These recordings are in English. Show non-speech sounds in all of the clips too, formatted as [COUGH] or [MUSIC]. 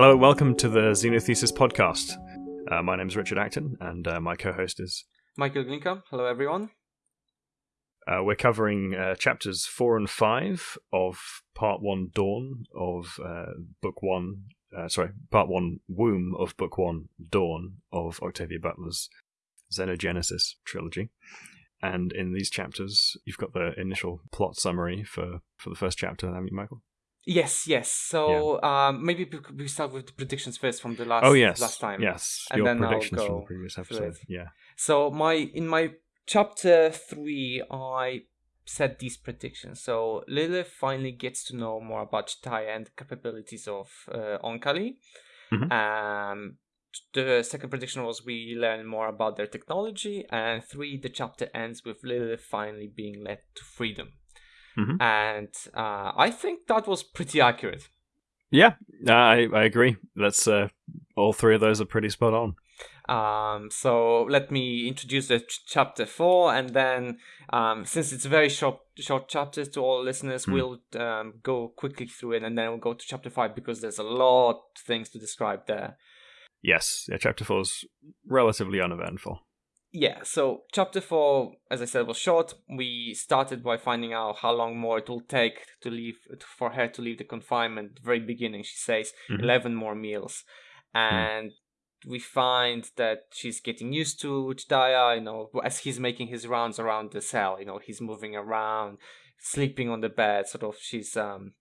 Hello, welcome to the Xenothesis podcast. Uh, my name is Richard Acton, and uh, my co-host is Michael Glinka. Hello, everyone. Uh, we're covering uh, chapters four and five of part one, Dawn of uh, book one. Uh, sorry, part one, Womb of book one, Dawn of Octavia Butler's Xenogenesis trilogy. And in these chapters, you've got the initial plot summary for, for the first chapter, haven't you, Michael? Yes, yes. So um, maybe we start with the predictions first from the last. Oh yes, last time. Yes, And your then I'll predictions from the previous episode. Yeah. So my in my chapter three, I said these predictions. So Lilith finally gets to know more about Jdahya and the capabilities of uh, Oankali. Mhm. Um, the second prediction was we learn more about their technology, and three, the chapter ends with Lilith finally being led to freedom. Mhm. And uh, I think that was pretty accurate. Yeah, I I agree. That's uh, all three of those are pretty spot on. Um, so let me introduce the ch- chapter four, and then um, since it's a very short, short chapters to all listeners, Hmm. we'll um, go quickly through it, and then we'll go to chapter five because there's a lot of things to describe there. Yes, yeah. Chapter four is relatively uneventful. Yeah, so chapter four, as I said, was short. We started by finding out how long more it will take to leave for her to leave the confinement. The very beginning, she says Mhm. eleven more meals, and we find that she's getting used to Jdahya. You know, as he's making his rounds around the cell, you know, he's moving around, sleeping on the bed. Sort of, she's um,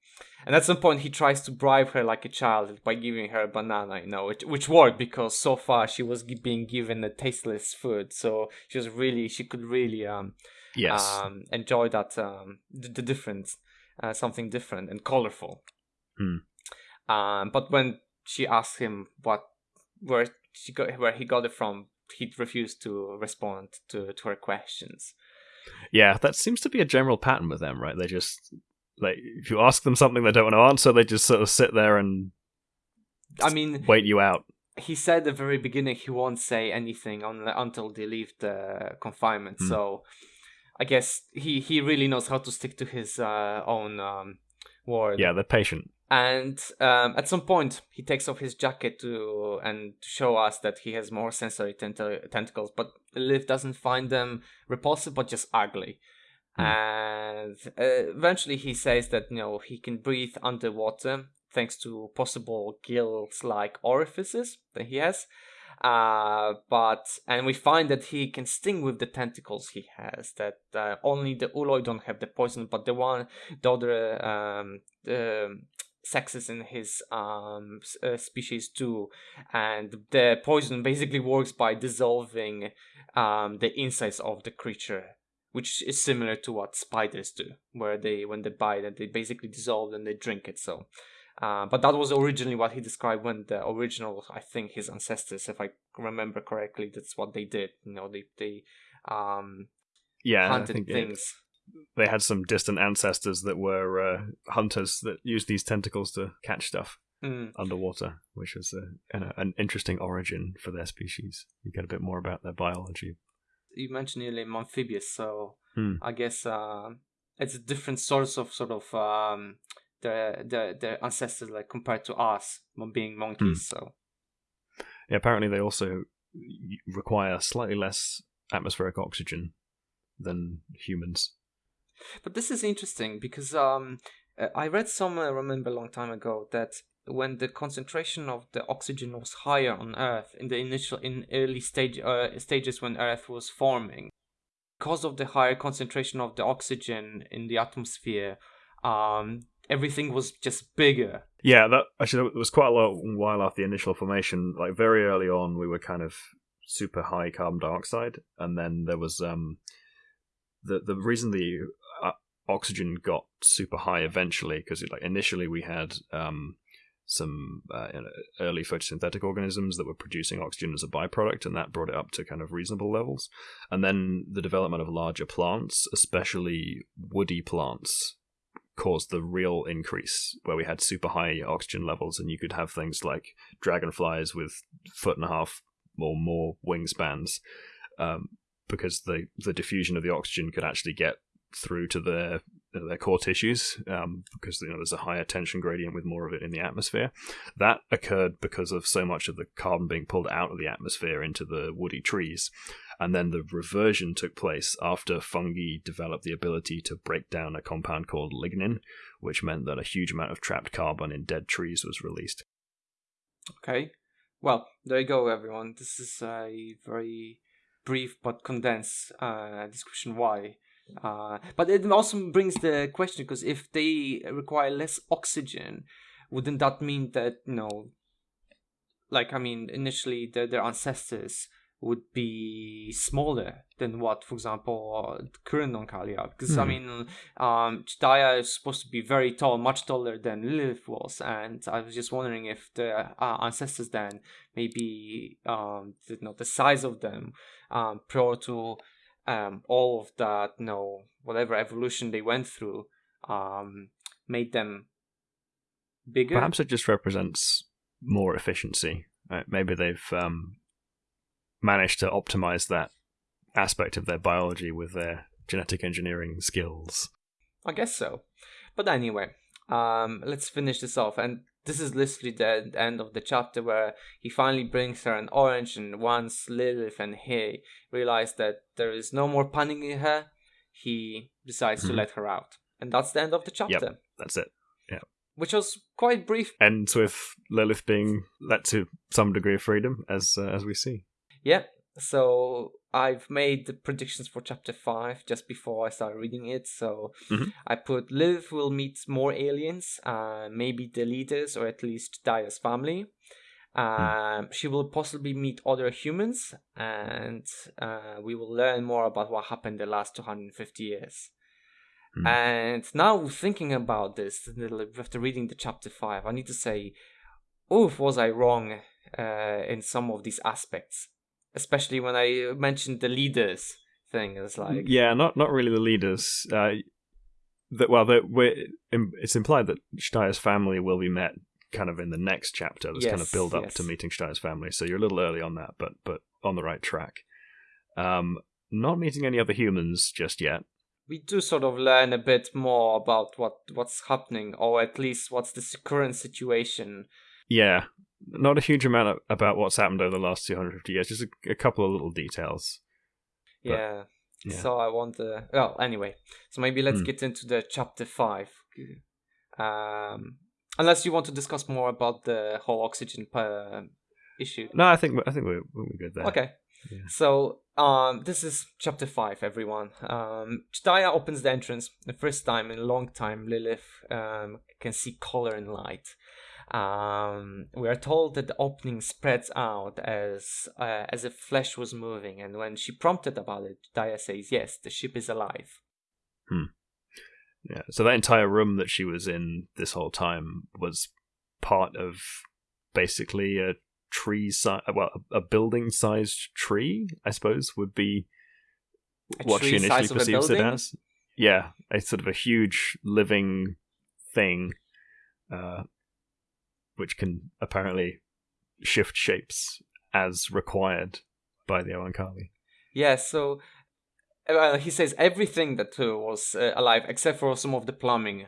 and at some point he tries to bribe her like a child by giving her a banana. You know, which which worked because so far she was being given a tasteless food, so she was really she could really um Yes. um enjoy that um the, the difference, uh, something different and colorful. Hmm. Um, but when she asked him what where she got where he got it from, he refused to respond to to her questions. yeah, that seems to be a general pattern with them, right? They just like if you ask them something they don't want to answer, they just sort of sit there and I mean, wait you out. he said at the very beginning he won't say anything on, until they leave the confinement. Hmm. So I guess he he really knows how to stick to his uh, own um, word. Yeah, they're patient. And um, at some point, he takes off his jacket to and to show us that he has more sensory tent- tentacles. But Liv doesn't find them repulsive, but just ugly. Hmm. And uh, eventually, he says that you know he can breathe underwater thanks to possible gills-like orifices that he has. Uh, but and we find that he can sting with the tentacles he has. That uh, only the Ooloi don't have the poison, but the one, the other um, the sexes in his um uh, species do, and the poison basically works by dissolving um the insides of the creature. Which is similar to what spiders do, where they, when they bite, it, they basically dissolve and they drink it. So, uh, but that was originally what he described when the original, I think, his ancestors, if I remember correctly, that's what they did. You know, they they um, Yeah, hunted think it- things. they had some distant ancestors that were uh, hunters that used these tentacles to catch stuff Mm. underwater, which was uh, an, an interesting origin for their species. You get a bit more about their biology. You mentioned earlier amphibious, so Hmm. I guess uh, it's a different source of sort of um, the the the ancestors like compared to us being monkeys. So Yeah, apparently they also require slightly less atmospheric oxygen than humans. But this is interesting because um, uh, I read somewhere, I remember a long time ago, that when the concentration of the oxygen was higher on Earth in the initial, in early stage uh, stages when Earth was forming, because of the higher concentration of the oxygen in the atmosphere, um, everything was just bigger. Yeah, that actually it was quite a long while after the initial formation. Like very early on, we were kind of super high carbon dioxide, and then there was um the the reason the uh, oxygen got super high eventually because like initially we had um some uh, early photosynthetic organisms that were producing oxygen as a byproduct, and that brought it up to kind of reasonable levels. And then the development of larger plants, especially woody plants, caused the real increase where we had super high oxygen levels, and you could have things like dragonflies with foot and a half or more wingspans, um, because the the diffusion of the oxygen could actually get through to the their core tissues um, because you know there's a higher tension gradient with more of it in the atmosphere. That occurred because of so much of the carbon being pulled out of the atmosphere into the woody trees. And then the reversion took place after fungi developed the ability to break down a compound called lignin, which meant that a huge amount of trapped carbon in dead trees was released. Okay. Well, there you go, everyone. This is a very brief but condensed uh, description why. Uh, but it also brings the question because if they require less oxygen, wouldn't that mean that you know, like I mean, initially the, their ancestors would be smaller than what, for example, current Oankali are. Because, mm. I hmm. mean, um, Jdahya is supposed to be very tall, much taller than Lilith was. And I was just wondering if the uh, ancestors then, maybe, um, you know, the size of them um, prior to um, all of that, you know, whatever evolution they went through, um, made them bigger. Perhaps it just represents more efficiency. Right? Maybe they've um, managed to optimize that aspect of their biology with their genetic engineering skills. I guess so. But anyway, um, let's finish this off. And this is literally the end of the chapter where he finally brings her an orange, and once Lilith and he realize that there is no more panicking her, he decides mm-hmm. to let her out. And that's the end of the chapter. Yep, that's it. Yeah. Which was quite brief. Ends with Lilith being let to some degree of freedom, as uh, as we see. Yeah. So I've made the predictions for chapter five just before I started reading it. So mm-hmm. I put Liv will meet more aliens, uh, maybe the leaders or at least Daya's family. Um, She will possibly meet other humans, and uh, we will learn more about what happened the last 250 years. Mm. And now, thinking about this, after reading the chapter 5, I need to say, oof, was I wrong uh, in some of these aspects? Especially when I mentioned the leaders thing. It's like yeah, not not really the leaders. Uh, that well, that it's implied that Steier's family will be met kind of in the next chapter. There's yes, kind of build up yes. to meeting Steier's family, so you're a little early on that, but but on the right track. Um, not meeting any other humans just yet. We do sort of learn a bit more about what what's happening, or at least what's the current situation. Yeah, not a huge amount about what's happened over the last 250 years, just a, a couple of little details. But, yeah. yeah. So I want to. Well, anyway, so maybe let's mm. get into the chapter five. Um, unless you want to discuss more about the whole oxygen uh, issue. No, I think I think we're we're good there. Okay. Yeah. So um, this is chapter five, everyone. Um, Jdahya opens the entrance the first time in a long time. Lilith um, can see color and light. Um, we are told that the opening spreads out as uh, as if flesh was moving, and when she prompted about it, Daya says, "Yes, the ship is alive." Hmm. Yeah. So that entire room that she was in this whole time was part of basically a tree size, well, a building-sized tree, I suppose, would be a what she initially perceives it as. Yeah, a sort of a huge living thing uh, which can apparently shift shapes as required by the Oankali. Yeah, so uh, he says everything that uh, was uh, alive except for some of the plumbing,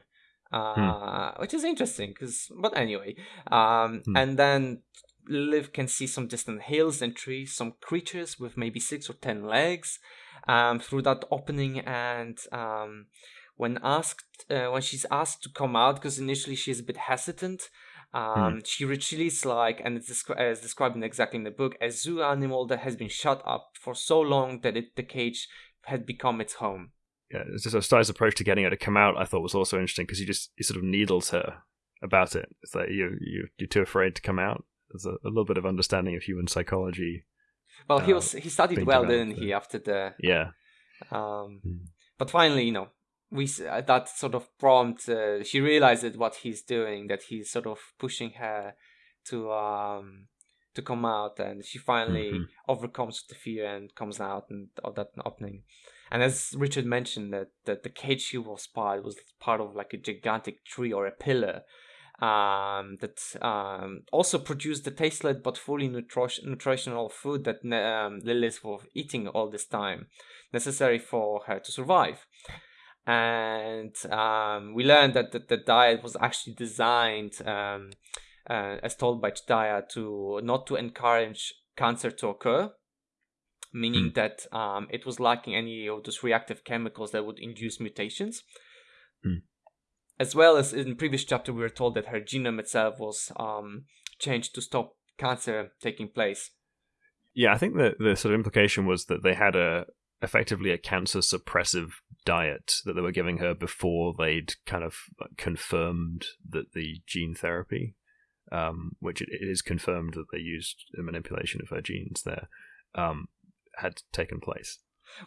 uh, hmm. which is interesting. Cause, but anyway, um, hmm. and then Liv can see some distant hills and trees, some creatures with maybe six or ten legs um, through that opening, and um, when asked, uh, when she's asked to come out, because initially she's a bit hesitant. Hmm. Um, hmm. She retreats like, and it's descri- as described in exactly in the book, a zoo animal that has been shut up for so long that it, the cage had become its home. Yeah, it's just a Steyer's approach to getting her to come out. I thought was also interesting because he just he sort of needles her about it. It's like you you you're too afraid to come out. There's a, a little bit of understanding of human psychology. Well, uh, he was he studied well, didn't he? After the yeah. Um, hmm. but finally, you know, we uh, that sort of prompt uh, she realizes what he's doing that he's sort of pushing her to um to come out and she finally mm-hmm. overcomes the fear and comes out and of that opening and as richard mentioned that, that the cage she was part was part of like a gigantic tree or a pillar um, that um, also produced the tasteless but fully nutri- nutritional food that um, Lilith was eating all this time, necessary for her to survive. And um, we learned that the, the, diet was actually designed, um, uh, as told by Jdahya, to not to encourage cancer to occur, meaning mm. that um, it was lacking any of those reactive chemicals that would induce mutations. Mm. As well as in previous chapter, we were told that her genome itself was um, changed to stop cancer taking place. Yeah, I think the the sort of implication was that they had a effectively a cancer suppressive diet that they were giving her before they'd kind of confirmed that the gene therapy, um, which it, it is confirmed that they used a manipulation of her genes there, um, had taken place.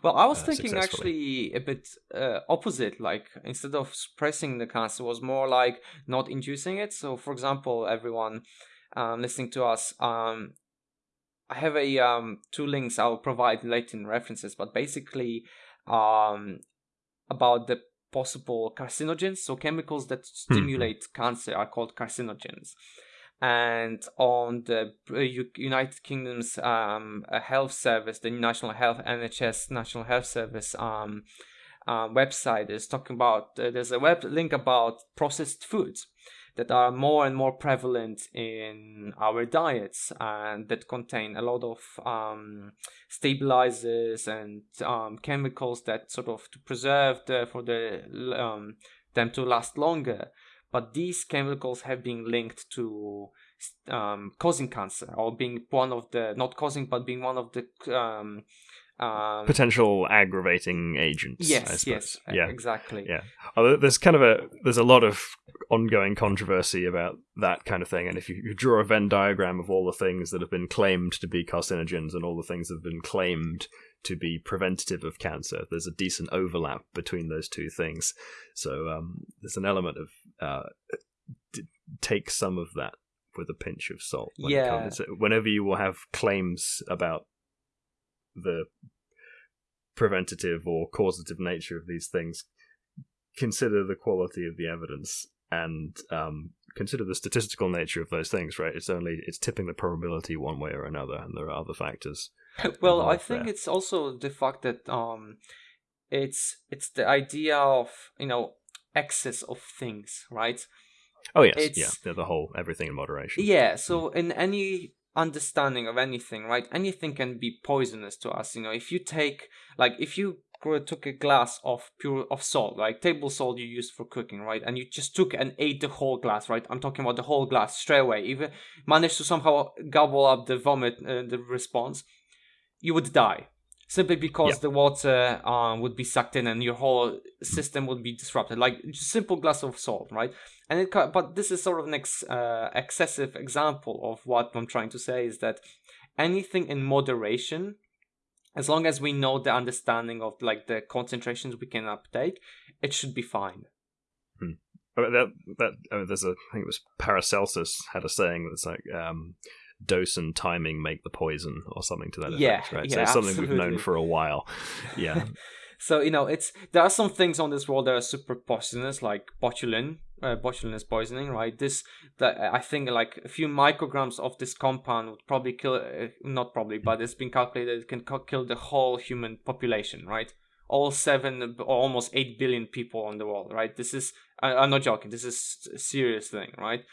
Well, I was uh, thinking actually a bit uh, opposite. Like instead of suppressing the cancer, was more like not inducing it. So, for example, everyone um, listening to us, um, I have a um, two links I'll provide later in references, but basically um, about the possible carcinogens. So chemicals that hmm. stimulate hmm. cancer are called carcinogens. And on the uh, United Kingdom's um, health service, the National Health NHS National Health Service um, uh, website is talking about. Uh, there's a web link about processed foods that are more and more prevalent in our diets and that contain a lot of um, stabilizers and um, chemicals that sort of to preserve the, for the um, them to last longer. But these chemicals have been linked to um, causing cancer or being one of the not causing but being one of the um, potential aggravating agents. Yes, yes, yeah, exactly. Yeah, oh, there's kind of a there's a lot of ongoing controversy about that kind of thing, and if you, you draw a Venn diagram of all the things that have been claimed to be carcinogens and all the things that have been claimed to be preventative of cancer, there's a decent overlap between those two things. So um, there's an element of uh, d- take some of that with a pinch of salt. When yeah. whenever you will have claims about the preventative or causative nature of these things, consider the quality of the evidence and um, consider the statistical nature of those things. Right? It's only it's tipping the probability one way or another, and there are other factors. [LAUGHS] well, I think there. it's also the fact that um, it's it's the idea of you know excess of things, right? Oh yes, it's, yeah, the whole everything in moderation. Yeah, so mm. in any understanding of anything, right? Anything can be poisonous to us. You know, if you take like if you took a glass of pure of salt, like table salt you use for cooking, right? And you just took and ate the whole glass, right? I'm talking about the whole glass straight away. Even managed to somehow gobble up the vomit, uh, the response, you would die simply because the water um, would be sucked in and your whole system would be disrupted. Like just simple glass of salt, right? And it, but this is sort of an ex, uh, excessive example of what I'm trying to say is that anything in moderation, as long as we know the understanding of like the concentrations we can uptake, it should be fine. Hmm. That that I mean, there's a I think it was Paracelsus had a saying that's like um, dose and timing make the poison or something to that effect, right? Yeah, so it's something absolutely. we've known for a while. Yeah. [LAUGHS] so you know, it's there are some things on this world that are super poisonous, like botulin. Uh, poisoning, right? This that I think like a few micrograms of this compound would probably kill, uh, not probably, but it's been calculated it can kill the whole human population, right? All seven or almost eight billion people on the world, right? This is I, I'm not joking. This is a serious thing, right?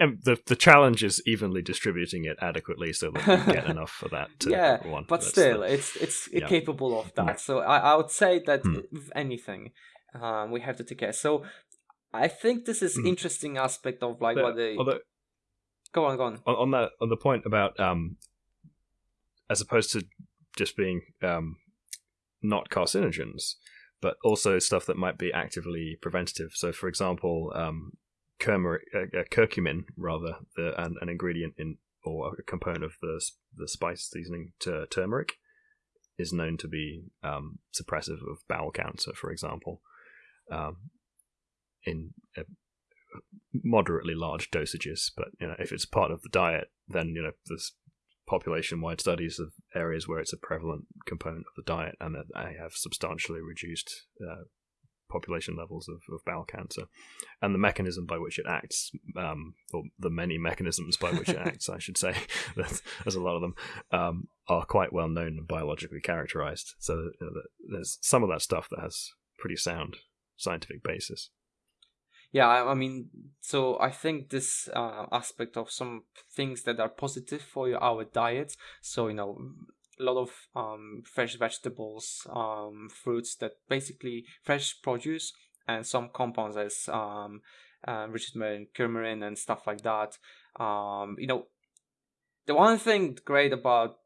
and the the challenge is evenly distributing it adequately so that you get [LAUGHS] enough for that. to yeah, everyone. but That's still, the, it's it's yeah. capable of that. So I, I would say that hmm. if anything, um, we have to take care. So I think this is hmm. interesting aspect of like what they. Although, go on, go on. on. On that, on the point about um, as opposed to just being um, not carcinogens, but also stuff that might be actively preventative. So, for example, um, curcumin, uh, uh, curcumin rather, the, an, an ingredient in or a component of the the spice seasoning to turmeric is known to be um, suppressive of bowel cancer, for example, um, in uh, moderately large dosages. But you know, if it's part of the diet, then you know there's population-wide studies of areas where it's a prevalent component of the diet, and that they have substantially reduced uh, population levels of, of bowel cancer, and the mechanism by which it acts, um, or the many mechanisms by which it [LAUGHS] acts, I should say, [LAUGHS] there's a lot of them, um, are quite well known and biologically characterized. So you know, there's some of that stuff that has pretty sound scientific basis. Yeah, I, I mean, so I think this uh, aspect of some things that are positive for our diet. So you know, a lot of um, fresh vegetables, um, fruits that basically fresh produce, and some compounds as um, uh, Richard Martin, coumarin, and stuff like that. Um, you know, the one thing great about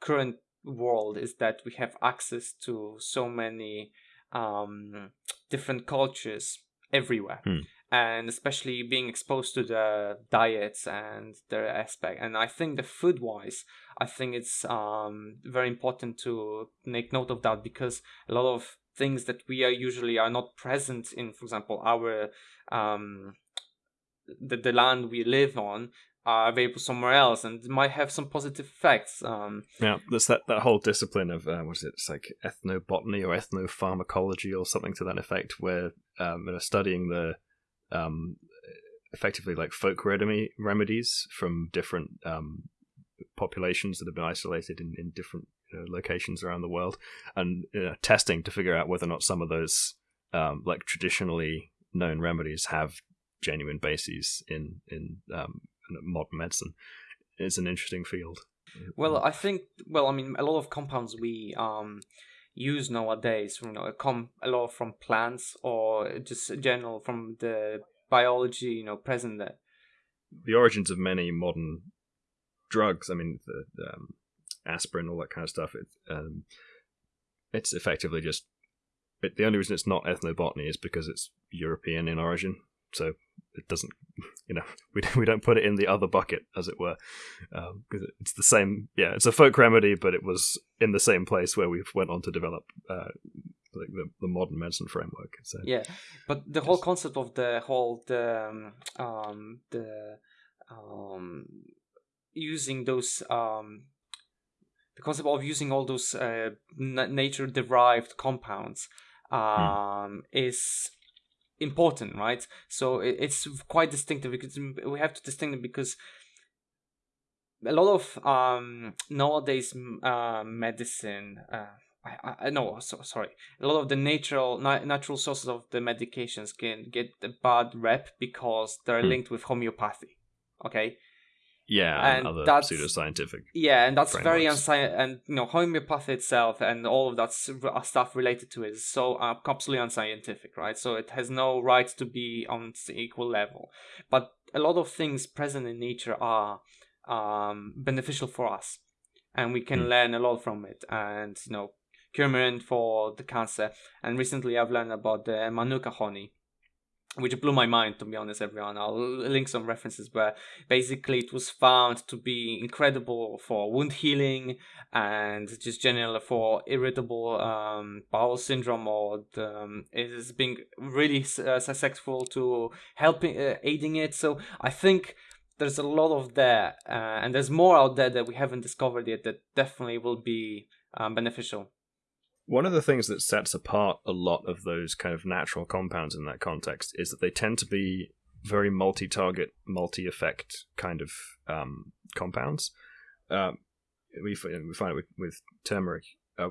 current world is that we have access to so many um, different cultures everywhere. Hmm. And especially being exposed to the diets and their aspect, and I think the food wise, I think it's um, very important to make note of that because a lot of things that we are usually are not present in, for example, our um, the, the land we live on are available somewhere else and might have some positive effects. Um, yeah, there's that, that whole discipline of uh, what is it? It's like ethnobotany or ethnopharmacology or something to that effect, where um, you know, studying the um, effectively like folk remedy, remedies from different um, populations that have been isolated in, in different you know, locations around the world, and you know, testing to figure out whether or not some of those um, like traditionally known remedies have genuine bases in in um, modern medicine. is an interesting field. Well, I think well, I mean, a lot of compounds we um, use nowadays, you know, come a lot from plants or just general from the biology, you know, present there. The origins of many modern drugs, I mean, the, the um, aspirin, all that kind of stuff. It, um, it's effectively just it, the only reason it's not ethnobotany is because it's European in origin so it doesn't [LAUGHS] you know [LAUGHS] we we don't put it in the other bucket as it were because um, it's the same yeah it's a folk remedy but it was in the same place where we went on to develop uh, like the, the modern medicine framework so yeah but the whole concept of the whole the um, um the um using those um the concept of using all those uh, nature derived compounds hmm. um, is important, right? So it's quite distinctive because we have to distinguish because a lot of um, nowadays uh, medicine. Uh, I, I no so, sorry a lot of the natural na- natural sources of the medications can get a bad rep because they're hmm. linked with homeopathy okay yeah, and, and that's pseudoscientific. Yeah, and that's frameworks. very unscientific. And you know, homeopathy itself and all of that uh, stuff related to it is so uh, absolutely unscientific, right? So it has no right to be on equal level. But a lot of things present in nature are um, beneficial for us, and we can mm. learn a lot from it. And you know, coumarin for the cancer. And recently, I've learned about the manuka honey which blew my mind to be honest everyone. I'll link some references where basically it was found to be incredible for wound healing and just generally for irritable um, bowel syndrome or the, um, it is being really uh, successful to helping uh, aiding it. So i think there's a lot of there uh, and there's more out there that we haven't discovered yet that definitely will be um, beneficial one of the things that sets apart a lot of those kind of natural compounds in that context is that they tend to be very multi-target, multi-effect kind of um, compounds. Um, we, we find it with, with turmeric uh,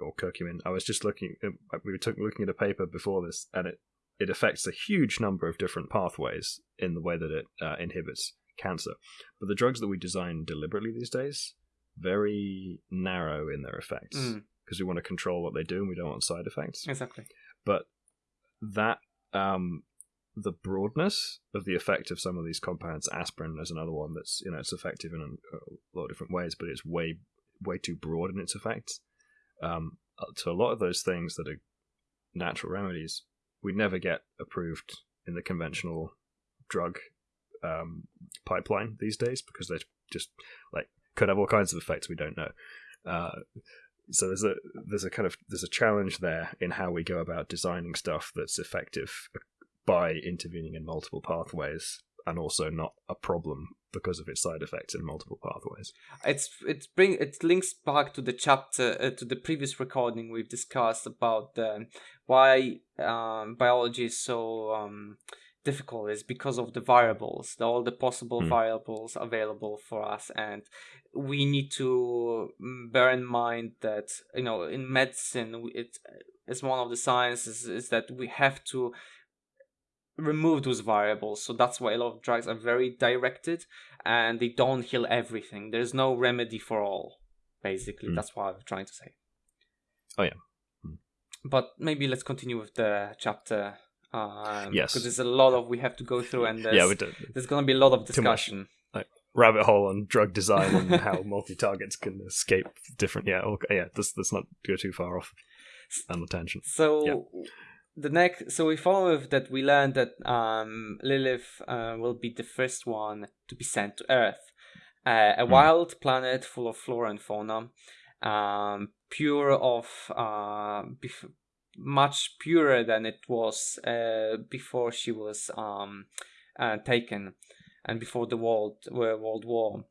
or curcumin. I was just looking. Uh, we were looking at a paper before this, and it it affects a huge number of different pathways in the way that it uh, inhibits cancer. But the drugs that we design deliberately these days very narrow in their effects. Mm because we want to control what they do and we don't want side effects. Exactly. But that um, the broadness of the effect of some of these compounds, aspirin is another one that's you know it's effective in a, lot of different ways, but it's way way too broad in its effects. Um, uh, to a lot of those things that are natural remedies, we never get approved in the conventional drug um, pipeline these days because they just like could have all kinds of effects we don't know. Uh, so there's a there's a kind of there's a challenge there in how we go about designing stuff that's effective by intervening in multiple pathways and also not a problem because of its side effects in multiple pathways. It's it bring it links back to the chapter uh, to the previous recording we've discussed about why um, biology is so um, difficult is because of the variables, the, all the possible mm. variables available for us, and we need to mm, bear in mind that you know in medicine it is one of the sciences is, is that we have to remove those variables. So that's why a lot of drugs are very directed and they don't heal everything. There's no remedy for all, basically. Mm. That's what I'm trying to say. Oh, yeah. Mm. But maybe let's continue with the chapter. Um, yes. Because there's a lot of we have to go through, and there's, yeah, we do. there's going to be a lot of discussion. Like rabbit hole on drug design and how [LAUGHS] multi targets can escape different. Yeah, okay, yeah. Let's let's not go too far off on the tangent. So. Yeah the next so we follow with that we learned that um, lilith uh, will be the first one to be sent to earth uh, a mm. wild planet full of flora and fauna um, pure of uh, bef- much purer than it was uh, before she was um, uh, taken and before the world world war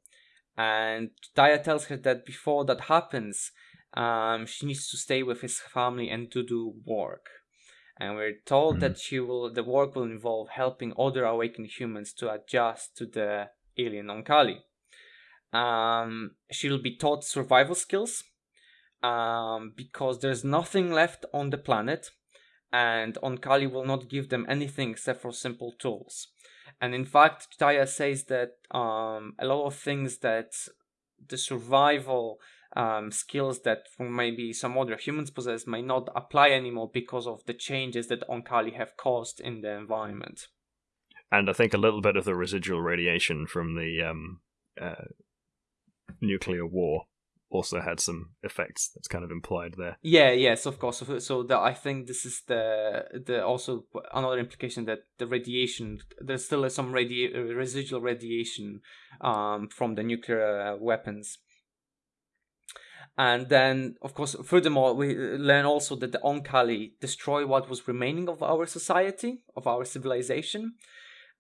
and Daya tells her that before that happens um, she needs to stay with his family and to do work and we're told mm-hmm. that she will the work will involve helping other awakened humans to adjust to the alien Oankali. Um, she'll be taught survival skills um, because there's nothing left on the planet, and Oankali will not give them anything except for simple tools. And in fact, Taya says that um, a lot of things that the survival um, skills that maybe some other humans possess may not apply anymore because of the changes that Oankali have caused in the environment. And I think a little bit of the residual radiation from the um, uh, nuclear war also had some effects that's kind of implied there. Yeah, yes, of course. So, so the, I think this is the the also another implication that the radiation there's still some radi- residual radiation um, from the nuclear weapons and then, of course, furthermore, we learn also that the Oankali destroy what was remaining of our society, of our civilization,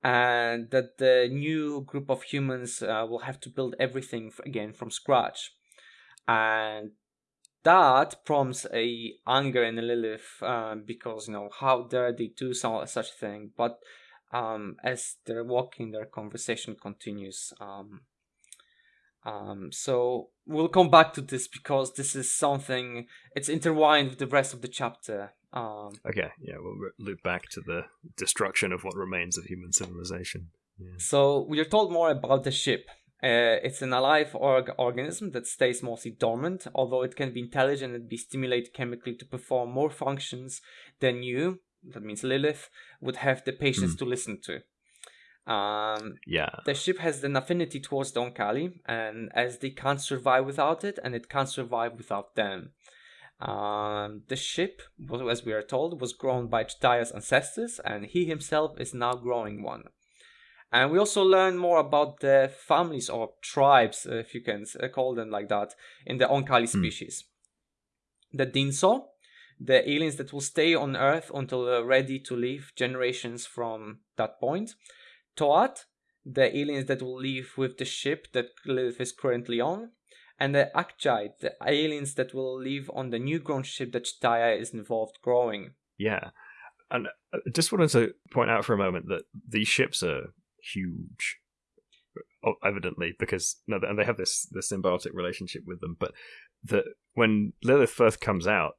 and that the new group of humans uh, will have to build everything again from scratch. And that prompts a anger in Lilith uh, because, you know, how dare they do some, such a thing? But um, as they're walking, their conversation continues. Um, um, so we'll come back to this because this is something it's intertwined with the rest of the chapter. Um, okay, yeah, we'll loop back to the destruction of what remains of human civilization. Yeah. So we are told more about the ship. Uh, it's an alive org- organism that stays mostly dormant, although it can be intelligent and be stimulated chemically to perform more functions than you, that means Lilith, would have the patience mm. to listen to. Um, yeah. The ship has an affinity towards the Oankali, and as they can't survive without it, and it can't survive without them. Um, the ship, as we are told, was grown by Jdahya's ancestors, and he himself is now growing one. And we also learn more about the families or tribes, if you can call them like that, in the Oankali hmm. species. Mm. The Dinso, the aliens that will stay on Earth until they're ready to leave generations from that point. Toaht, the aliens that will leave with the ship that Lilith is currently on, and the Akjai, the aliens that will leave on the new grown ship that Jdahya is involved growing. Yeah. And I just wanted to point out for a moment that these ships are huge, evidently, because no, and they have this this symbiotic relationship with them. But that when Lilith first comes out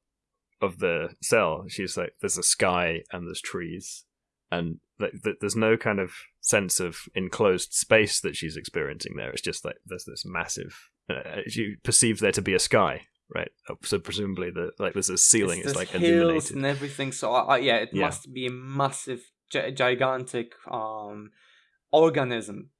of the cell, she's like, "There's a sky and there's trees," and that, there's no kind of sense of enclosed space that she's experiencing there. It's just like there's this massive. Uh, you perceive there to be a sky, right? Uh, so presumably the like there's a ceiling. It's, it's like hills illuminated and everything. So uh, yeah, it yeah. must be a massive, gi- gigantic um, organism.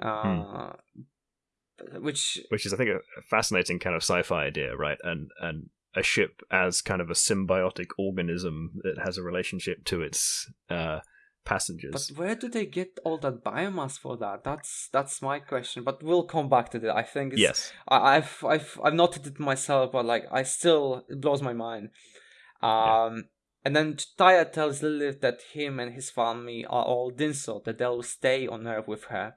Uh, hmm. Which, which is, I think, a fascinating kind of sci-fi idea, right? And and a ship as kind of a symbiotic organism that has a relationship to its uh, passengers. But where do they get all that biomass for that? That's that's my question. But we'll come back to that. I think yes, I, have I've I've noted it myself, but like I still it blows my mind. Um, yeah. And then Taya tells Lilith that him and his family are all Dinso, that they'll stay on Earth with her,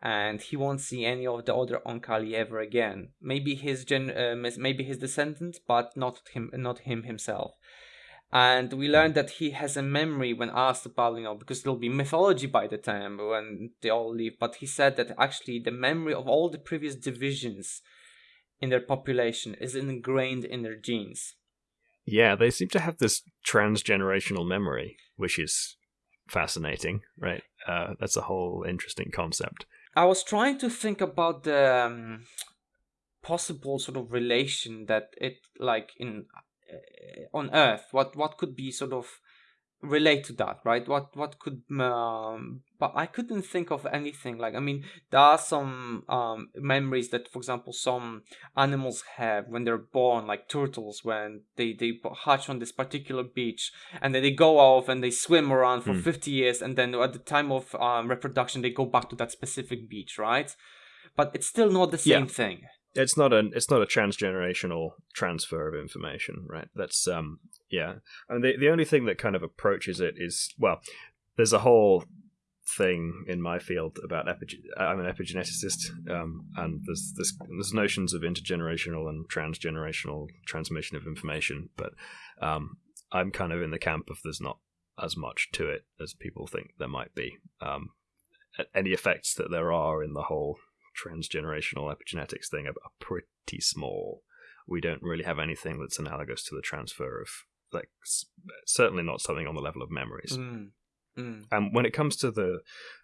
and he won't see any of the other Oankali ever again. Maybe his gen, uh, maybe his descendants, but not him, not him himself and we learned that he has a memory when asked about you know because there'll be mythology by the time when they all leave but he said that actually the memory of all the previous divisions in their population is ingrained in their genes Yeah, they seem to have this transgenerational memory, which is fascinating, right? Uh, that's a whole interesting concept. I was trying to think about the um, possible sort of relation that it like in uh, on Earth. What what could be sort of relate to that right what what could um, but i couldn't think of anything like i mean there are some um, memories that for example some animals have when they're born like turtles when they they hatch on this particular beach and then they go off and they swim around for hmm. 50 years and then at the time of um, reproduction they go back to that specific beach right but it's still not the same yeah. thing it's not a it's not a transgenerational transfer of information, right? That's um yeah, and the the only thing that kind of approaches it is well, there's a whole thing in my field about epigen- I'm an epigeneticist, um, and there's this there's notions of intergenerational and transgenerational transmission of information, but um, I'm kind of in the camp of there's not as much to it as people think there might be. Um, any effects that there are in the whole transgenerational epigenetics thing are, pretty small. We don't really have anything that's analogous to the transfer of, like, certainly not something on the level of memories. Mm. Mm. And when it comes to the,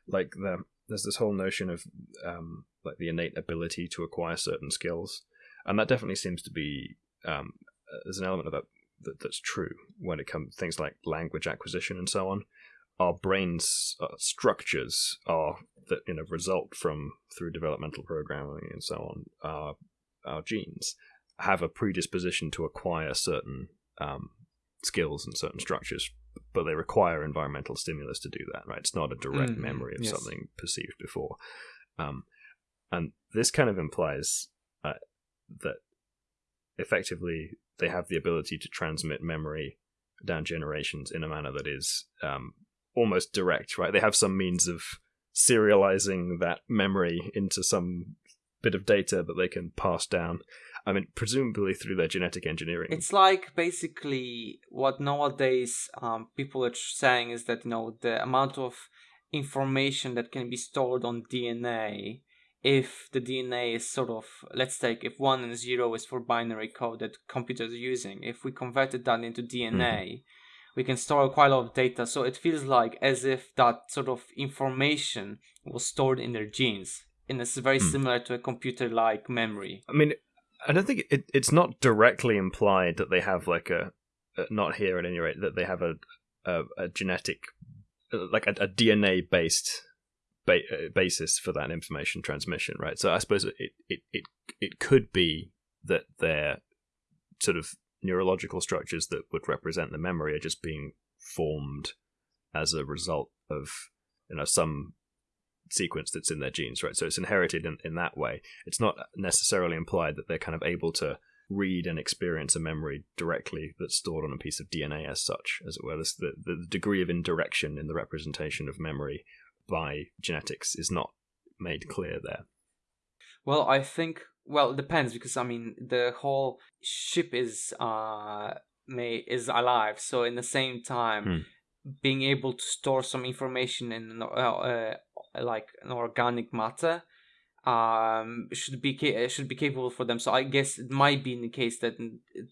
like, the there's this whole notion of, um, like, the innate ability to acquire certain skills, and that definitely seems to be um, there's an element of that, that that's true when it comes things like language acquisition and so on our brains uh, structures are that you know result from through developmental programming and so on our our genes have a predisposition to acquire certain um, skills and certain structures but they require environmental stimulus to do that right it's not a direct mm, memory of yes. something perceived before um, and this kind of implies uh, that effectively they have the ability to transmit memory down generations in a manner that is um, almost direct, right? They have some means of serializing that memory into some bit of data that they can pass down. I mean, presumably through their genetic engineering. It's like basically what nowadays um, people are saying is that you know the amount of information that can be stored on DNA. If the DNA is sort of, let's take if one and zero is for binary code that computers are using, if we converted that into DNA, mm-hmm we can store quite a lot of data. So it feels like as if that sort of information was stored in their genes. And it's very hmm. similar to a computer like memory. I mean, I don't think it, it's not directly implied that they have like a, not here at any rate, that they have a, a, a genetic, like a, a DNA based ba- uh, basis for that information transmission, right? So I suppose it, it, it, it could be that they're sort of neurological structures that would represent the memory are just being formed as a result of you know some sequence that's in their genes right? So it's inherited in, in that way. It's not necessarily implied that they're kind of able to read and experience a memory directly that's stored on a piece of dna as such as it were. This, the, the degree of indirection in the representation of memory by genetics is not made clear there. Well i think well, it depends because I mean the whole ship is uh may is alive, so in the same time. Hmm. Being able to store some information in uh, uh, like an organic matter um should be ca- should be capable for them so i guess it might be in the case that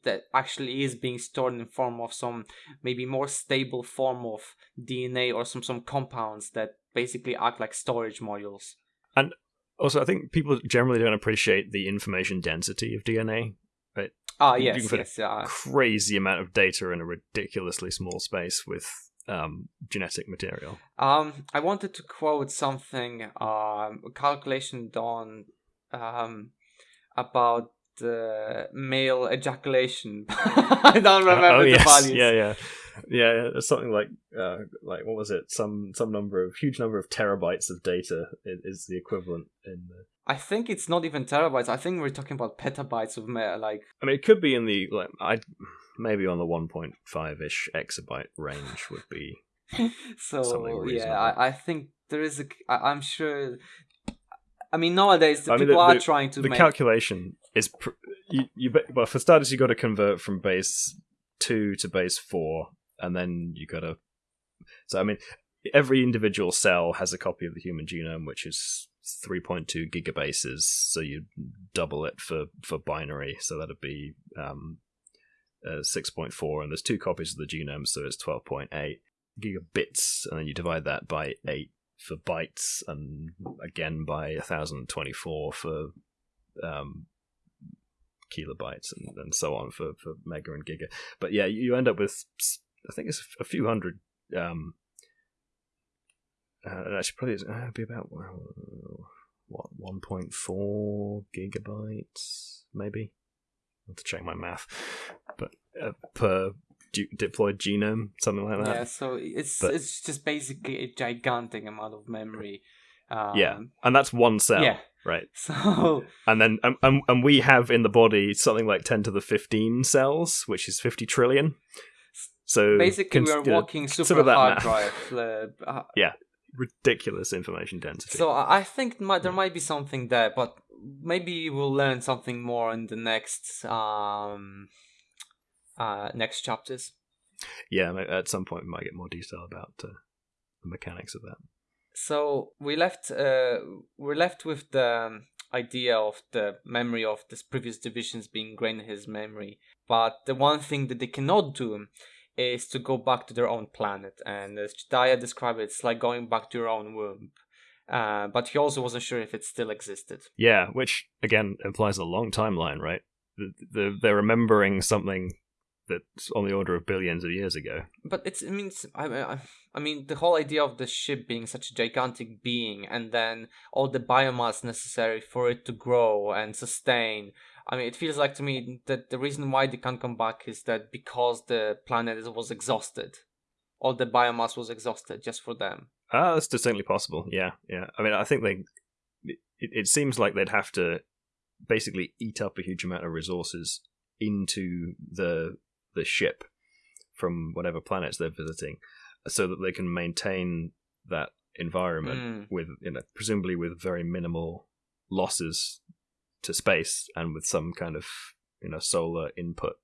that actually is being stored in form of some maybe more stable form of dna or some some compounds that basically act like storage modules and also, I think people generally don't appreciate the information density of DNA. Right? Ah, yes, you can put yes, a crazy amount of data in a ridiculously small space with um, genetic material. Um, I wanted to quote something, um, a calculation done um, about the male ejaculation. [LAUGHS] I [LAUGHS] don't remember uh, oh, the yes. values. Yeah, yeah yeah, it's something like uh, like what was it? Some some number of huge number of terabytes of data is the equivalent in. The... I think it's not even terabytes. I think we're talking about petabytes of like. I mean, it could be in the like I maybe on the one point five ish exabyte range would be. [LAUGHS] so yeah, I, I think there is a. I, I'm sure. I mean, nowadays the I people mean, the, are trying to. The make... calculation is pr- you, you. Well, for starters, you got to convert from base two to base four and then you gotta. So I mean, every individual cell has a copy of the human genome, which is 3.2 gigabases. So you double it for for binary, so that'd be um, uh, 6.4, and there's two copies of the genome, so it's 12.8 gigabits, and then you divide that by 8 for bytes, and again by 1024 for um, kilobytes, and, and so on for, for mega and giga. But yeah, you end up with, I think it's a few hundred. Um, uh, actually, probably uh, be about what 1.4 gigabytes, maybe. I have to check my math, but uh, per diploid genome, something like that. Yeah, so it's but, it's just basically a gigantic amount of memory. Um, yeah, and that's one cell. Yeah, right. [LAUGHS] So and then um, um, and we have in the body something like ten to the fifteen cells, which is fifty trillion. So basically, we are walking super hard drive. [LAUGHS] Uh, yeah, ridiculous information density. So I think might, there might be something there, but maybe we'll learn something more in the next um uh next chapters. Yeah, at some point we might get more detail about uh, the mechanics of that. So we left uh we're left with the um, idea of the memory of this previous divisions being ingrained in his memory, but the one thing that they cannot do is to go back to their own planet. And as Jdahya described it, it's like going back to your own womb. Uh, but he also wasn't sure if it still existed. Yeah, which again implies a long timeline, right? they're remembering something that's on the order of billions of years ago. But it's, it means, I, I mean, the whole idea of the ship being such a gigantic being, and then all the biomass necessary for it to grow and sustain, I mean, it feels like to me that the reason why they can't come back is that because the planet was exhausted, all the biomass was exhausted just for them. Ah, that's distinctly possible. Yeah, yeah. I mean, I think they. It, it seems like they'd have to basically eat up a huge amount of resources into the the ship from whatever planets they're visiting, so that they can maintain that environment mm. with, you know, presumably with very minimal losses to space and with some kind of you know solar input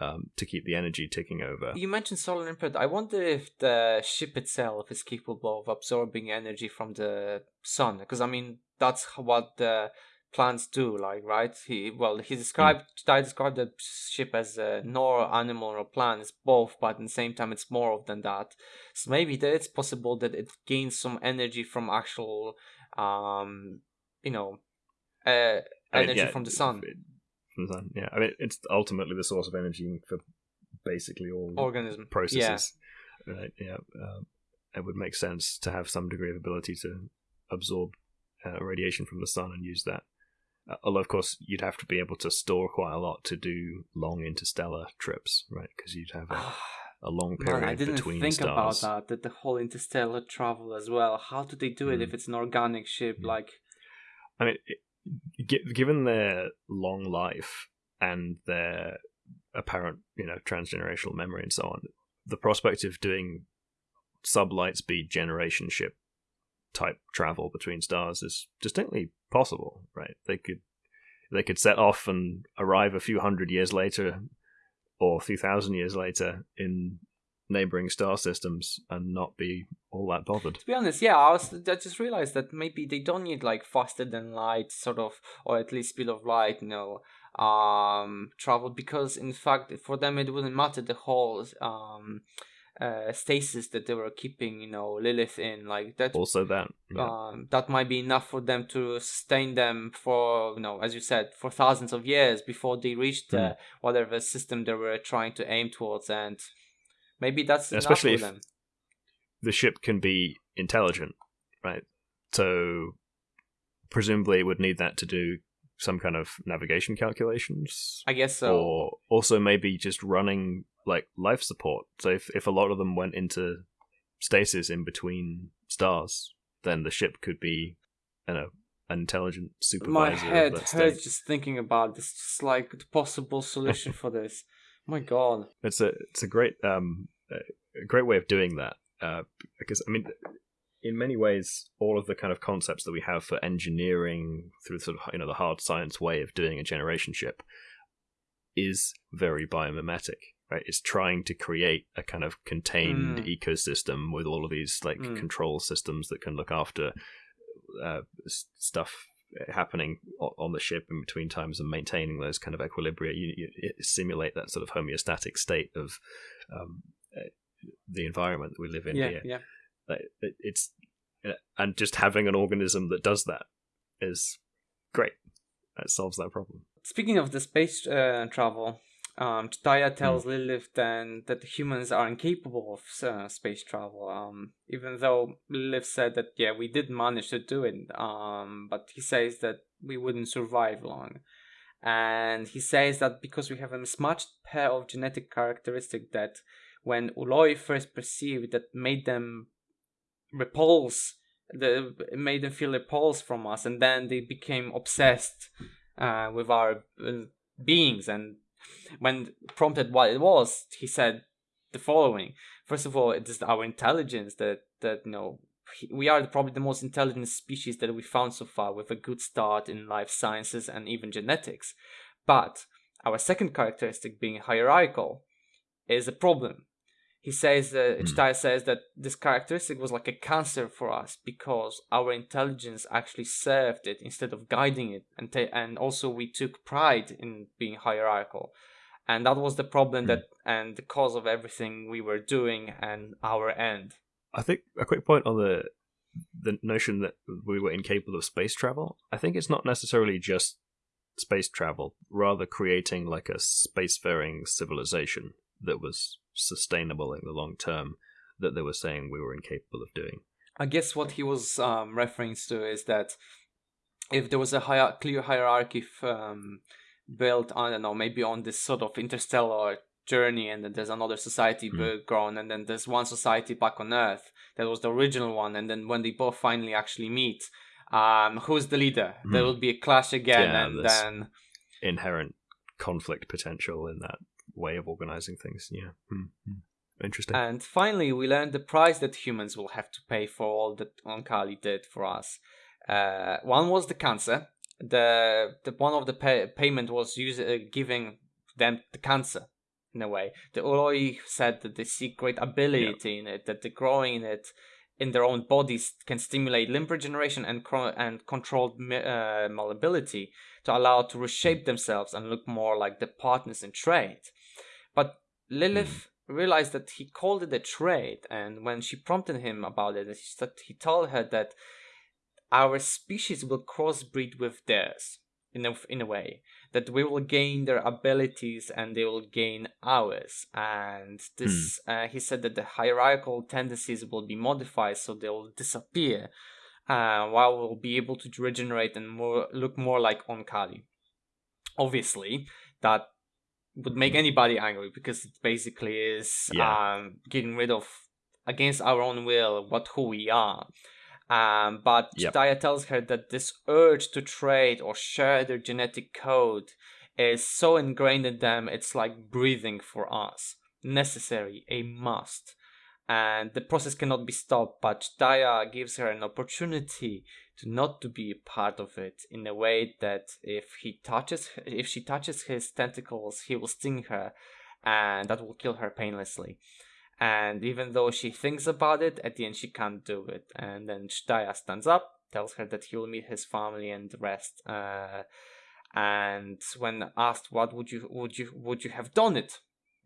um, to keep the energy ticking over. You mentioned solar input. I wonder if the ship itself is capable of absorbing energy from the sun, because I mean that's what the plants do. Like right, he well he described mm. I described the ship as a nor animal or plant. It's both, but at the same time it's more of than that. So maybe that it's possible that it gains some energy from actual, um, you know, uh, energy I mean, yeah, from the sun. From the sun, yeah. I mean, it's ultimately the source of energy for basically all organism processes. Yeah, right, yeah. Um, it would make sense to have some degree of ability to absorb uh, radiation from the sun and use that. Although, of course, you'd have to be able to store quite a lot to do long interstellar trips, right? Because you'd have a, [SIGHS] a long period Man, I didn't between think stars. about that. That the whole interstellar travel as well. How do they do it mm. if it's an organic ship? Mm. Like, I mean, it, given their long life and their apparent, you know, transgenerational memory and so on, the prospect of doing sublight speed generation ship type travel between stars is distinctly possible, right? They could they could set off and arrive a few hundred years later or a few thousand years later in neighboring star systems and not be all that bothered. To be honest, yeah, I was I just realized that maybe they don't need like faster than light sort of or at least speed of light, you know, um travel because in fact for them it wouldn't matter the whole um uh, stasis that they were keeping, you know, Lilith in, like that. Also, that yeah. um, that might be enough for them to sustain them for, you know, as you said, for thousands of years before they reached mm. uh, whatever system they were trying to aim towards. And Maybe that's especially if them. the ship can be intelligent, right? So presumably it would need that to do some kind of navigation calculations. I guess so. Or also maybe just running like life support. So if if a lot of them went into stasis in between stars, then the ship could be, you know, an intelligent supervisor. My head hurts just thinking about this. Just like the possible solution [LAUGHS] for this my god, it's a it's a great um a great way of doing that uh, because I mean in many ways all of the kind of concepts that we have for engineering through sort of you know the hard science way of doing a generation ship is very biomimetic right it's trying to create a kind of contained mm. ecosystem with all of these like mm. control systems that can look after uh, stuff happening on the ship in between times and maintaining those kind of equilibria. You, you simulate that sort of homeostatic state of um, uh, the environment that we live in yeah, here. Yeah, it's uh, and just having an organism that does that is great. That solves that problem. Speaking of the space uh, travel, um, Jdahya tells mm. Lilith then that humans are incapable of uh, space travel. Um, even though Lilith said that yeah, we did manage to do it. Um, but he says that we wouldn't survive long, and he says that because we have a mismatched pair of genetic characteristics that when Ooloi first perceived that made them repulse the made them feel repulsed from us and then they became obsessed uh, with our uh, beings and when prompted what it was, he said the following: First of all, it is our intelligence that that you know we are probably the most intelligent species that we found so far, with a good start in life sciences and even genetics. But our second characteristic, being hierarchical, is a problem. He says that mm. says that this characteristic was like a cancer for us because our intelligence actually served it instead of guiding it, and ta- and also we took pride in being hierarchical and that was the problem mm. that and the cause of everything we were doing and our end i think a quick point on the the notion that we were incapable of space travel i think it's not necessarily just space travel rather creating like a spacefaring civilization that was sustainable in the long term that they were saying we were incapable of doing i guess what he was um, referring to is that if there was a clear hierarchy um, built I don't know maybe on this sort of interstellar journey and then there's another society mm. grown and then there's one society back on earth that was the original one and then when they both finally actually meet um who's the leader mm. there will be a clash again yeah, and then inherent conflict potential in that way of organizing things yeah mm. interesting and finally we learned the price that humans will have to pay for all that oankali did for us uh, one was the cancer the the one of the pay, payment was using uh, giving them the cancer in a way. The Ooloi said that they see great ability yeah. in it, that the growing in it in their own bodies can stimulate limb regeneration and cro- and controlled uh, malleability to allow to reshape themselves and look more like the partners in trade. Lilith mm. realized that he called it a trade, and when she prompted him about it, he told her that our species will crossbreed with theirs in a, in a way that we will gain their abilities and they will gain ours and this mm. uh, he said that the hierarchical tendencies will be modified so they will disappear uh, while we'll be able to regenerate and more look more like Oankali obviously that would make anybody angry because it basically is yeah. um, getting rid of against our own will what who we are um, but yep. Tells her that this urge to trade or share their genetic code is so ingrained in them, it's like breathing for us. Necessary, a must. And the process cannot be stopped, but Jdahya gives her an opportunity to not to be a part of it in a way that if he touches if she touches his tentacles, he will sting her and that will kill her painlessly and even though she thinks about it, at the end she can't do it. And then Jdahya stands up, tells her that he will meet his family and the rest. Uh, and when asked what would you would you would you have done it,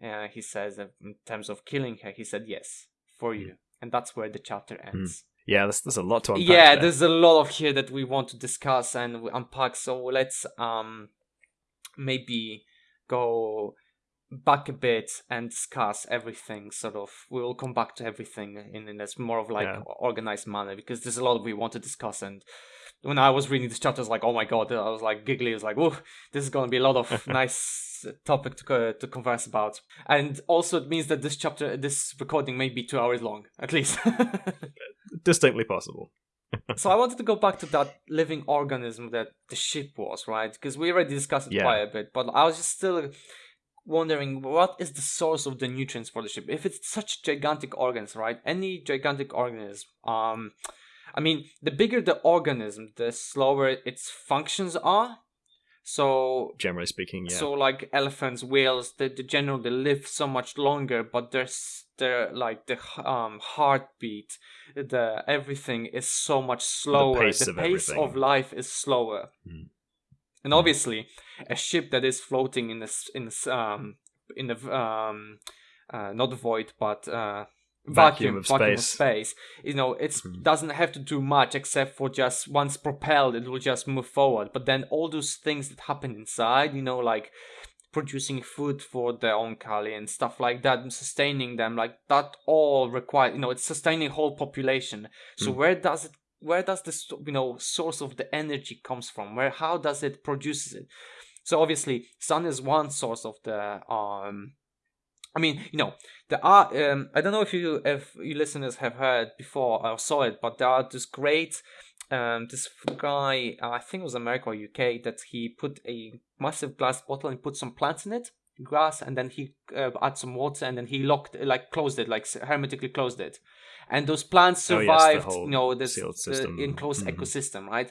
uh, he says in terms of killing her, he said yes for you, and that's where the chapter hmm. ends. Mm. Yeah, there's, there's a lot to unpack. Yeah, there. there's a lot of here that we want to discuss and unpack. So let's um maybe go back a bit and discuss everything sort of we will come back to everything in, in this more of like yeah. organized manner because there's a lot we want to discuss and when i was reading this chapter i was like oh my god i was like giggly i was like oh this is going to be a lot of [LAUGHS] nice topic to, to converse about. And also it means that this chapter this recording may be two hours long at least. [LAUGHS] Distinctly possible. [LAUGHS] So I wanted to go back to that living organism that the ship was, right? Because we already discussed it yeah. quite a bit, but I was just still wondering what is the source of the nutrients for the ship? If it's such gigantic organs right? Any gigantic organism um i mean the bigger the organism the slower its functions are so generally speaking yeah so like elephants whales they, they generally live so much longer but their the like the um heartbeat, the everything is so much slower. The pace, the of, pace of life is slower. Mm. And obviously, a ship that is floating in this in this um in the um uh, not void but uh Vacuum vacuum, of vacuum of space. space. You know, it Mhm. doesn't have to do much except for just once propelled, it will just move forward. But then all those things that happen inside, you know, like producing food for their Oankali and stuff like that, and sustaining them, like that all require, you know, it's sustaining whole population. So Mm. where does it? Where does this, you know, source of the energy comes from? Where how does it produces it? So obviously, sun is one source of the um I mean, you know, there are. Um, I don't know if you if you listeners have heard before or saw it, but there are this great. Um, this guy, I think it was America or UK, that he put a massive glass bottle and put some plants in it, grass, and then he uh, add some water, and then he locked, like closed it, like hermetically closed it, and those plants Oh, yes, survived. you know, this uh, enclosed Mhm. ecosystem, right?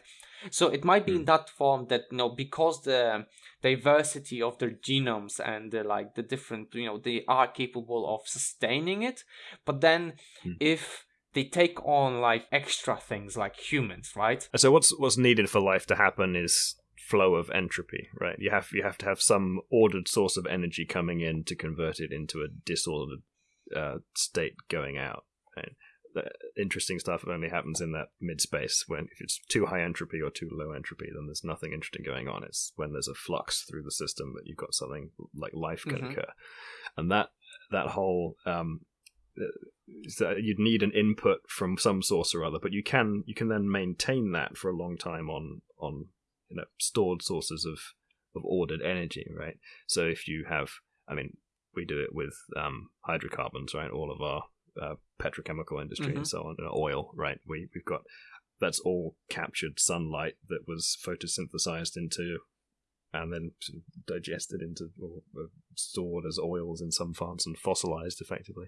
So it might be in Mm. that form that you know because the diversity of their genomes and the, like the different you know they are capable of sustaining it but then Hmm. if they take on like extra things like humans right So what's what's needed for life to happen is flow of entropy, right? You have you have to have some ordered source of energy coming in to convert it into a disordered uh, state going out. Right? The interesting stuff only happens in that mid space when if it's too high entropy or too low entropy, then there's nothing interesting going on. It's when there's a flux through the system that you've got something like life can Mhm. occur, and that that whole um, that you'd need an input from some source or other, but you can you can then maintain that for a long time on on you know stored sources of of ordered energy, right? So if you have, I mean, we do it with um, hydrocarbons, right? All of our uh, petrochemical industry Mhm. and so on, and oil, right? We we've got that's all captured sunlight that was photosynthesized into and then sort of digested into or uh, stored as oils in some plants and fossilized effectively.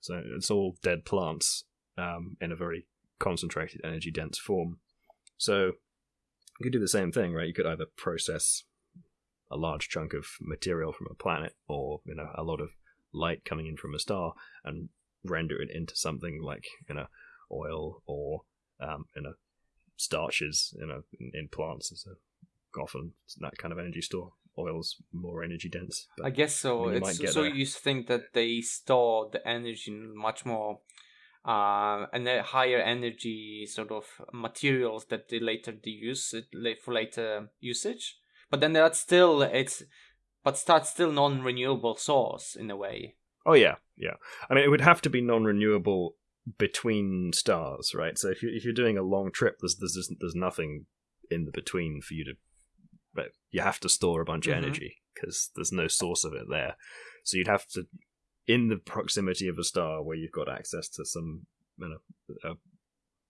So it's all dead plants um, in a very concentrated, energy dense form. So you could do the same thing, right? You could either process a large chunk of material from a planet or you know a lot of light coming in from a star and render it into something like you know oil or um, you know starches you know in, in plants as a often that kind of energy store. Oil's more energy dense. i guess so you it's so there. you think that they store the energy in much more uh, and a higher energy sort of materials that they later they use it for later usage but then that's still it's but that's still non-renewable source in a way Oh yeah, yeah. I mean, it would have to be non-renewable between stars, right? So if you if you're doing a long trip, there's there's just, there's nothing in the between for you to. But you have to store a bunch Mhm. of energy because there's no source of it there. So you'd have to, in the proximity of a star where you've got access to some, you know, uh,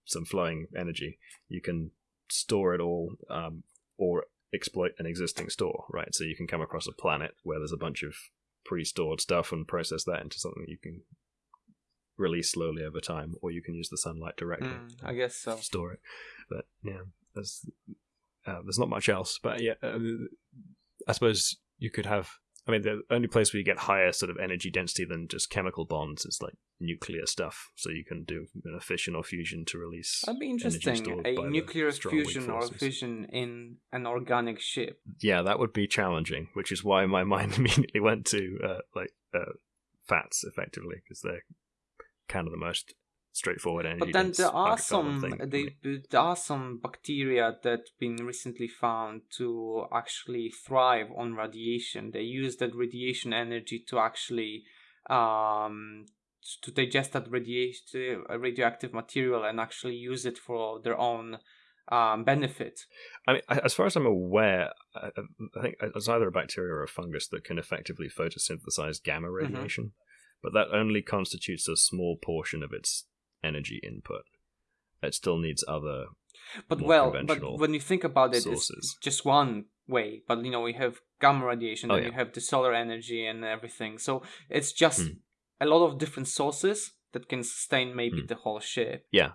some flowing energy, you can store it all, um, or exploit an existing store, right? So you can come across a planet where there's a bunch of pre-stored stuff and process that into something you can release slowly over time, or you can use the sunlight directly Mm, i guess so store it. But yeah, there's uh, there's not much else. But yeah, uh, I suppose you could have. I mean, the only place where you get higher sort of energy density than just chemical bonds is like nuclear stuff. So you can do you know, fission or fusion to release. That'd be interesting. A nuclear fusion or fission in an organic ship. yeah, that would be challenging, which is why my [LAUGHS] mind immediately went to uh, like uh, fats, effectively, because they're kind of the most straightforward energy. But then there are some they, there are some bacteria that been recently found to actually thrive on radiation. They use that radiation energy to actually um to digest that radiation radioactive material and actually use it for their own um, benefit. I mean, as far as I'm aware, I, I think it's either a bacteria or a fungus that can effectively photosynthesize gamma Mm-hmm. radiation, but that only constitutes a small portion of its energy input. It still needs other. But well, but when you think about it, it's just one way. But you know, we have gamma radiation, Oh, then yeah. you have the solar energy and everything. So it's just Hmm. a lot of different sources that can sustain maybe Hmm. the whole ship. Yeah,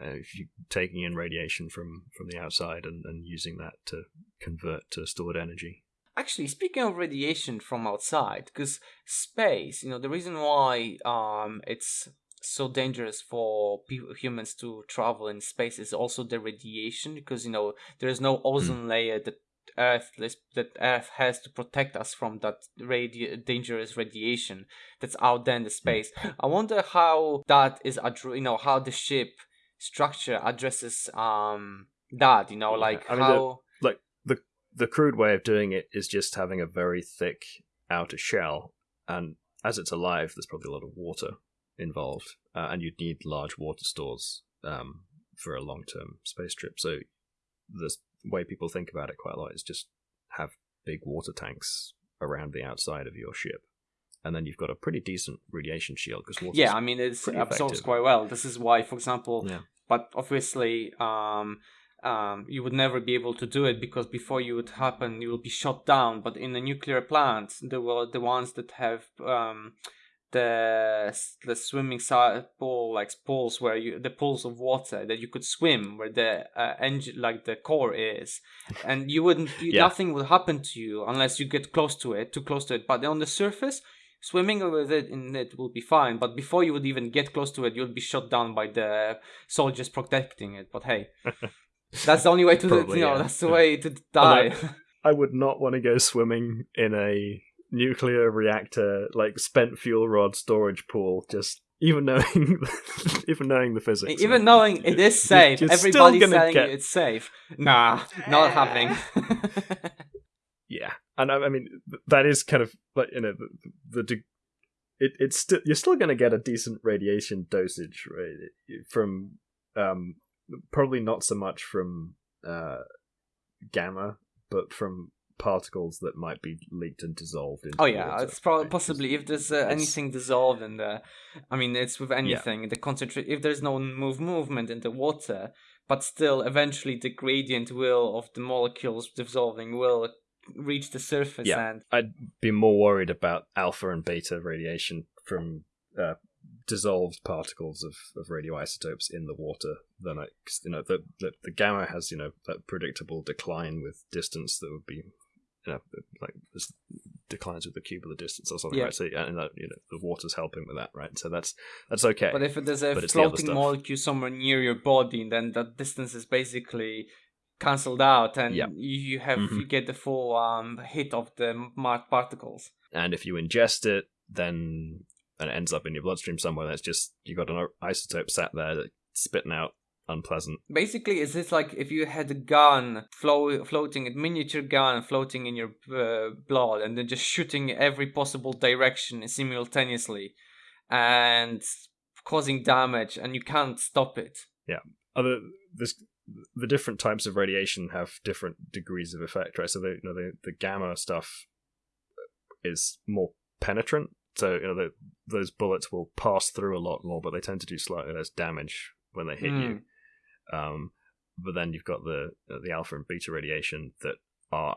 uh, if you taking in radiation from from the outside and, and using that to convert to stored energy. actually, speaking of radiation from outside, because space, you know, the reason why um it's so dangerous for people, humans to travel in space is also the radiation, because you know there is no ozone layer that Earth that Earth has to protect us from that radi- dangerous radiation that's out there in the space. I wonder how that is, you know, how the ship structure addresses um that. You know, like I mean, how the, like the the crude way of doing it is just having a very thick outer shell, and as it's alive, there's probably a lot of water involved, uh, and you'd need large water stores um, for a long term space trip. So the way people think about it quite a lot is just have big water tanks around the outside of your ship. And then you've got a pretty decent radiation shield because water. Yeah, I mean it absorbs quite well. This is why, for example, yeah. but obviously, um, um, you would never be able to do it because before you would happen, you will be shot down. But in a nuclear plant, the the ones that have um, the the swimming side pool like pools where you the pools of water that you could swim where the uh, engine like the core is. [LAUGHS] And you wouldn't you, yeah. nothing would happen to you unless you get close to it too close to it. But on the surface swimming with it in it will be fine. But before you would even get close to it you'll be shot down by the soldiers protecting it. But hey [LAUGHS] that's the only way to Probably, you know yeah. that's the way to die. [LAUGHS] I would not want to go swimming in a nuclear reactor, like spent fuel rod storage pool, just even knowing [LAUGHS] even knowing the physics. Even knowing it is safe. You're, you're Everybody's telling get... you it's safe. Nah, not happening. [LAUGHS] [LAUGHS] yeah. And I, I, mean that is kind of like you know the, the it, it's still you're still going to get a decent radiation dosage right from um probably not so much from uh gamma but from particles that might be leaked and dissolved into oh yeah water, it's probably right? possibly if there's uh, anything dissolved in the i mean it's with anything yeah. the concentrate if there's no move movement in the water but still eventually the gradient will of the molecules dissolving will reach the surface yeah. and i'd be more worried about alpha and beta radiation from uh, dissolved particles of, of radioisotopes in the water than I, you know the, the the gamma has you know that predictable decline with distance that would be you know, like this declines with the cube of the distance or something, yeah. right? So and that, you know, the water's helping with that, right? So that's that's okay. But if there's a but floating the molecule somewhere near your body, and then that distance is basically cancelled out, and yeah. you have mm-hmm. you get the full um, hit of the marked particles. And if you ingest it, then and it ends up in your bloodstream somewhere, that's just you got an isotope sat there that spitting out unpleasant. Basically, is this like if you had a gun flow, floating, a miniature gun floating in your uh, blood, and then just shooting every possible direction simultaneously, and causing damage, and you can't stop it. Yeah. Other this the different types of radiation have different degrees of effect, right? So the you know the, the gamma stuff is more penetrant. So you know the, those bullets will pass through a lot more, but they tend to do slightly less damage when they hit mm. you. Um, but then you've got the the alpha and beta radiation that are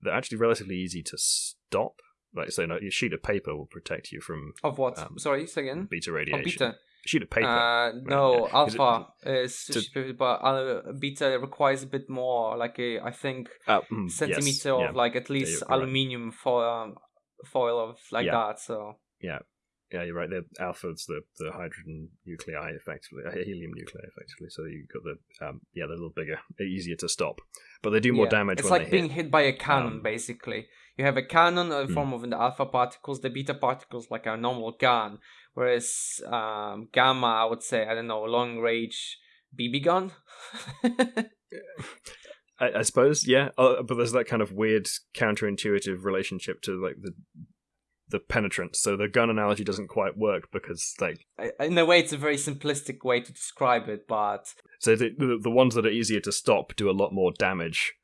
they're actually relatively easy to stop. Like so, you know, your sheet of paper will protect you from of what? Um, Sorry, say again. Beta radiation. Oh, beta. sheet of paper. Uh, no, yeah. alpha it, is, to, but uh, beta requires a bit more, like a I think uh, mm, centimeter yes, of yeah. like at least yeah, aluminium right. foil, um, foil of like that. So yeah, yeah, you're right. The alpha's the, the hydrogen nuclei, effectively, uh, helium nuclei, effectively. So you've got the um, yeah, they're a little bigger, easier to stop, but they do more yeah. damage. It's like being hit. hit. by a cannon, um, basically. You have a cannon in the mm. form of the alpha particles, the beta particles like a normal gun, whereas um, gamma, I would say, I don't know, long range BB gun. [LAUGHS] I, I, suppose, yeah, uh, but there's that kind of weird counterintuitive relationship to like the the penetrant. So the gun analogy doesn't quite work because like in a way it's a very simplistic way to describe it, but so the the, ones that are easier to stop do a lot more damage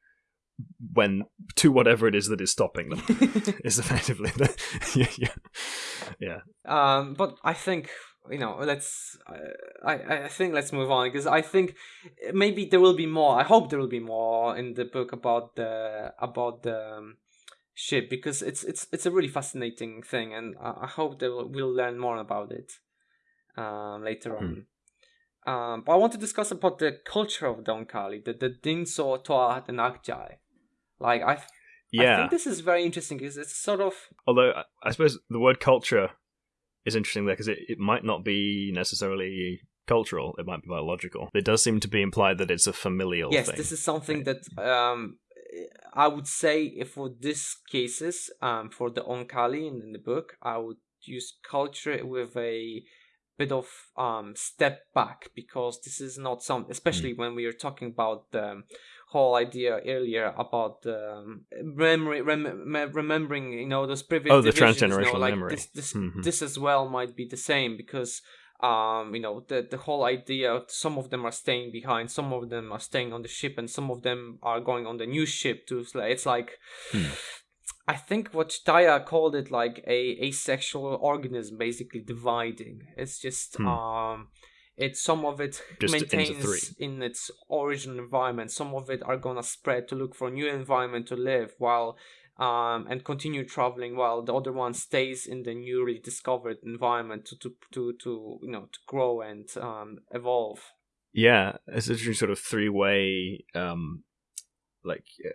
when to whatever it is that is stopping them [LAUGHS] is effectively the, [LAUGHS] yeah, yeah um but i think you know let's i i think let's move on because i think maybe there will be more i hope there will be more in the book about the about the um, ship because it's it's it's a really fascinating thing, and I, I hope that we'll, learn more about it um, later mm. on. Um, but I want to discuss about the culture of Donkali, the the Dinso Toaht and Akjai. Like I, Yeah. I think this is very interesting because it's sort of Although I- I suppose the word culture is interesting there because it, it might not be necessarily cultural; it might be biological. It does seem to be implied that it's a familial yes, thing. this is something that um I would say if for this cases um for the Oankali in, in the book I would use culture with a bit of um step back because this is not some especially Hmm. when we are talking about the whole idea earlier about um, memory rem- me- remembering you know those previous Oh, the divisions, you know, transgenerational like memory. this this, Mhm. this as well might be the same because um you know the the whole idea some of them are staying behind some of them are staying on the ship and some of them are going on the new ship too it's like, Hmm. i think what Jdahya called it like a asexual organism basically dividing it's just Hmm. um it's some of it Just maintains in its original environment some of it are gonna spread to look for a new environment to live while um, and continue traveling while the other one stays in the newly discovered environment to to to, to you know to grow and um, evolve. Yeah, it's a sort of three-way, um, like uh,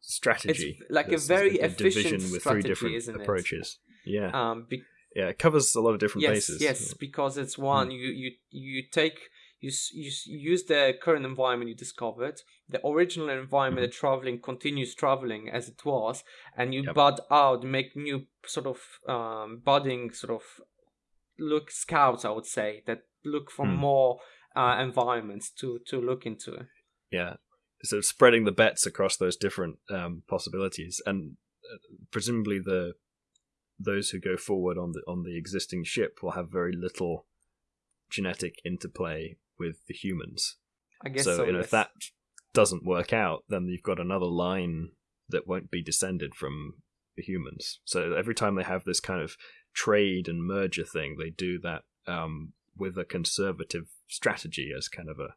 strategy. like a very a efficient with strategy, three different isn't it? approaches. Yeah, Um, be- yeah, it covers a lot of different yes, bases. yes, because it's Hmm. one you you you take you, you use the current environment you discovered, the original environment, the traveling continues traveling as it was, and you Mm-hmm. Yep. bud out, make new sort of um, budding sort of look scouts, I would say, that look for Hmm. more uh, environments to to look into. yeah so spreading the bets across those different um, possibilities and uh, presumably the those who go forward on the on the existing ship will have very little genetic interplay with the humans I guess so, so. you know yes. if that doesn't work out then you've got another line that won't be descended from the humans so every time they have this kind of trade and merger thing they do that um, with a conservative strategy as kind of a,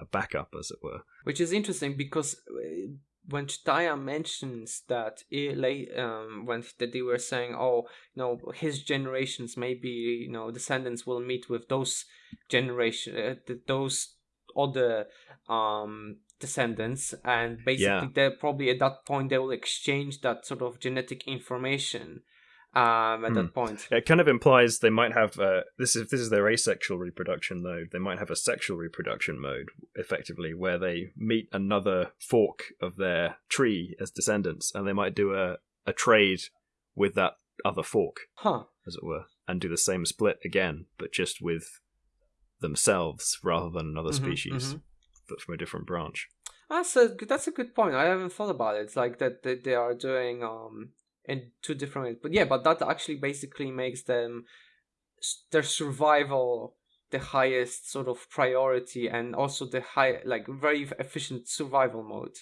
a backup as it were which is interesting because uh, when Jdahya mentions that like, um, when that they were saying, oh, you know, his generations, maybe you know, descendants will meet with those generation, uh, th- those other um descendants, and basically Yeah. they're probably at that point they will exchange that sort of genetic information. Um, at Hmm. that point, It kind of implies they might have uh, this is this is their asexual reproduction mode. They might have a sexual reproduction mode, effectively, where they meet another fork of their tree as descendants, and they might do a, a trade with that other fork, huh? as it were, and do the same split again, but just with themselves rather than another Mhm, species, mhm. but from a different branch. That's a that's a good point. I haven't thought about it. It's like that they, they are doing um in two different ways. But yeah, but that actually basically makes them their survival the highest sort of priority and also the high like very efficient survival mode.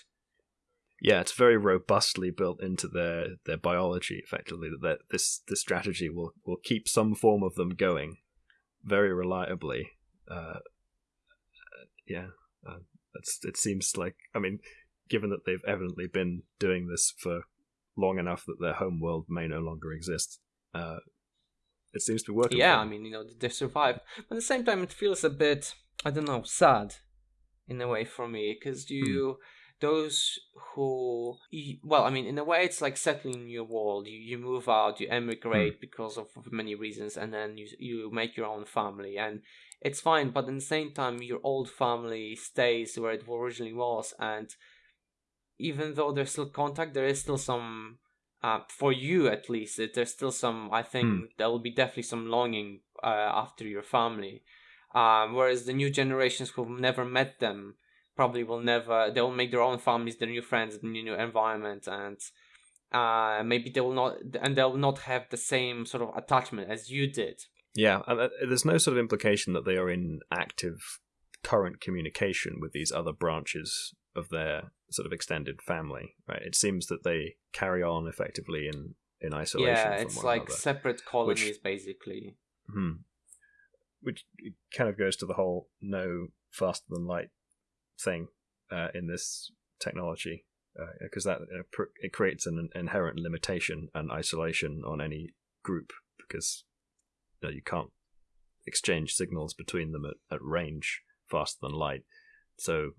Yeah, it's very robustly built into their, their biology, effectively. That this this strategy will, will keep some form of them going, very reliably. Uh, yeah, uh, it seems like I mean, given that they've evidently been doing this for long enough that their home world may no longer exist, uh, it seems to be working. yeah, I mean, you know, they survive. But at the same time, it feels a bit, I don't know, sad in a way for me because you, those who, you, well, I mean, in a way, it's like settling in your world. You you move out, you emigrate because of many reasons, and then you you make your own family, and it's fine. But at the same time, your old family stays where it originally was, and even though there's still contact, there is still some uh, for you at least, it, there's still some. I think Hmm. there will be definitely some longing uh, after your family. Um, whereas the new generations who've never met them probably will never. They will make their own families, their new friends, the new, new environment, and uh, maybe they will not, and they will not have the same sort of attachment as you did. Yeah, and uh, there's no sort of implication that they are in active current communication with these other branches of their sort of extended family, right? It seems that they carry on effectively in in isolation. yeah, it's like another. separate colonies basically. Hmm. Which kind of goes to the whole no faster than light thing uh, in this technology, because that uh, pr- it creates an inherent limitation and isolation on any group because you, know, you can't exchange signals between them at, at range faster than light. So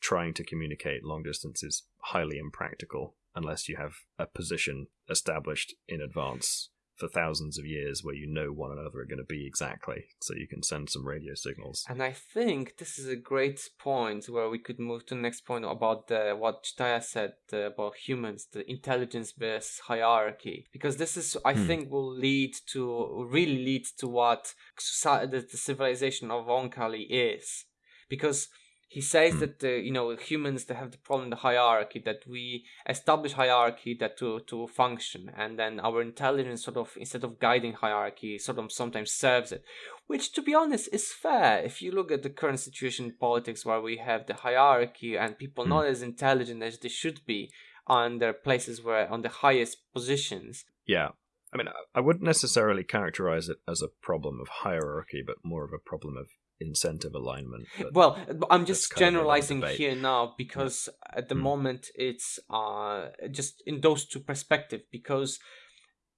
trying to communicate long distance is highly impractical unless you have a position established in advance for thousands of years where you know one another are going to be exactly, so you can send some radio signals. And I think this is a great point where we could move to the next point about the, what Jdahya said uh, about humans, the intelligence based hierarchy, because this is, I hmm. think, will lead to really lead to what society, the, the civilization of Oankali is, because he says mm. that uh, you know humans they have the problem the hierarchy that we establish hierarchy that to to function. And then our intelligence sort of instead of guiding hierarchy sort of sometimes serves it. Which to be honest is fair. If you look at the current situation in politics where we have the hierarchy and people mm. not as intelligent as they should be on their places where on the highest positions. Yeah. I mean, I wouldn't necessarily characterize it as a problem of hierarchy, but more of a problem of incentive alignment. Well, I'm just generalizing here now because yeah. at the mm. moment it's uh, just in those two perspectives because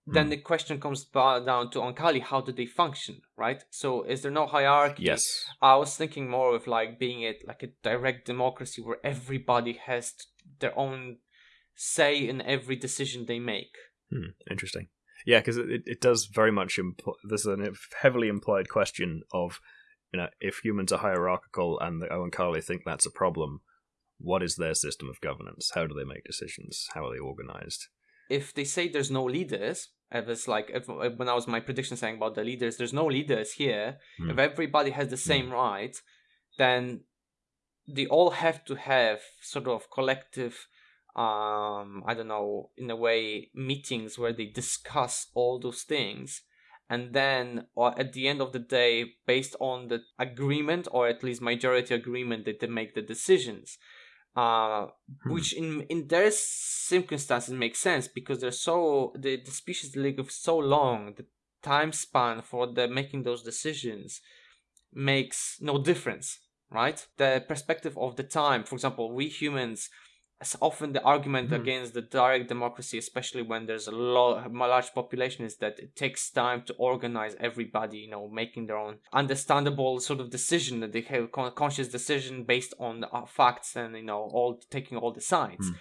then mm. the question comes down to Oankali how do they function right so is there no hierarchy yes i was thinking more of like being it like a direct democracy where everybody has their own say in every decision they make hmm. interesting yeah because it, it does very much impl- there's a heavily implied question of you know, if humans are hierarchical and the Oankali think that's a problem, what is their system of governance? How do they make decisions? How are they organized? If they say there's no leaders, if it's like if, when I was my prediction saying about the leaders, there's no leaders here. Mm. If everybody has the same mm. right, then they all have to have sort of collective um i don't know in a way meetings where they discuss all those things and then or at the end of the day based on the agreement or at least majority agreement that they make the decisions uh, hmm. which in in their circumstances makes sense because they're so the, the species live so long the time span for the making those decisions makes no difference right the perspective of the time for example we humans it's often the argument mm. against the direct democracy, especially when there's a, lot, a large population, is that it takes time to organize everybody, you know, making their own understandable sort of decision that they have conscious decision based on uh, facts and you know all taking all the sides. Mm.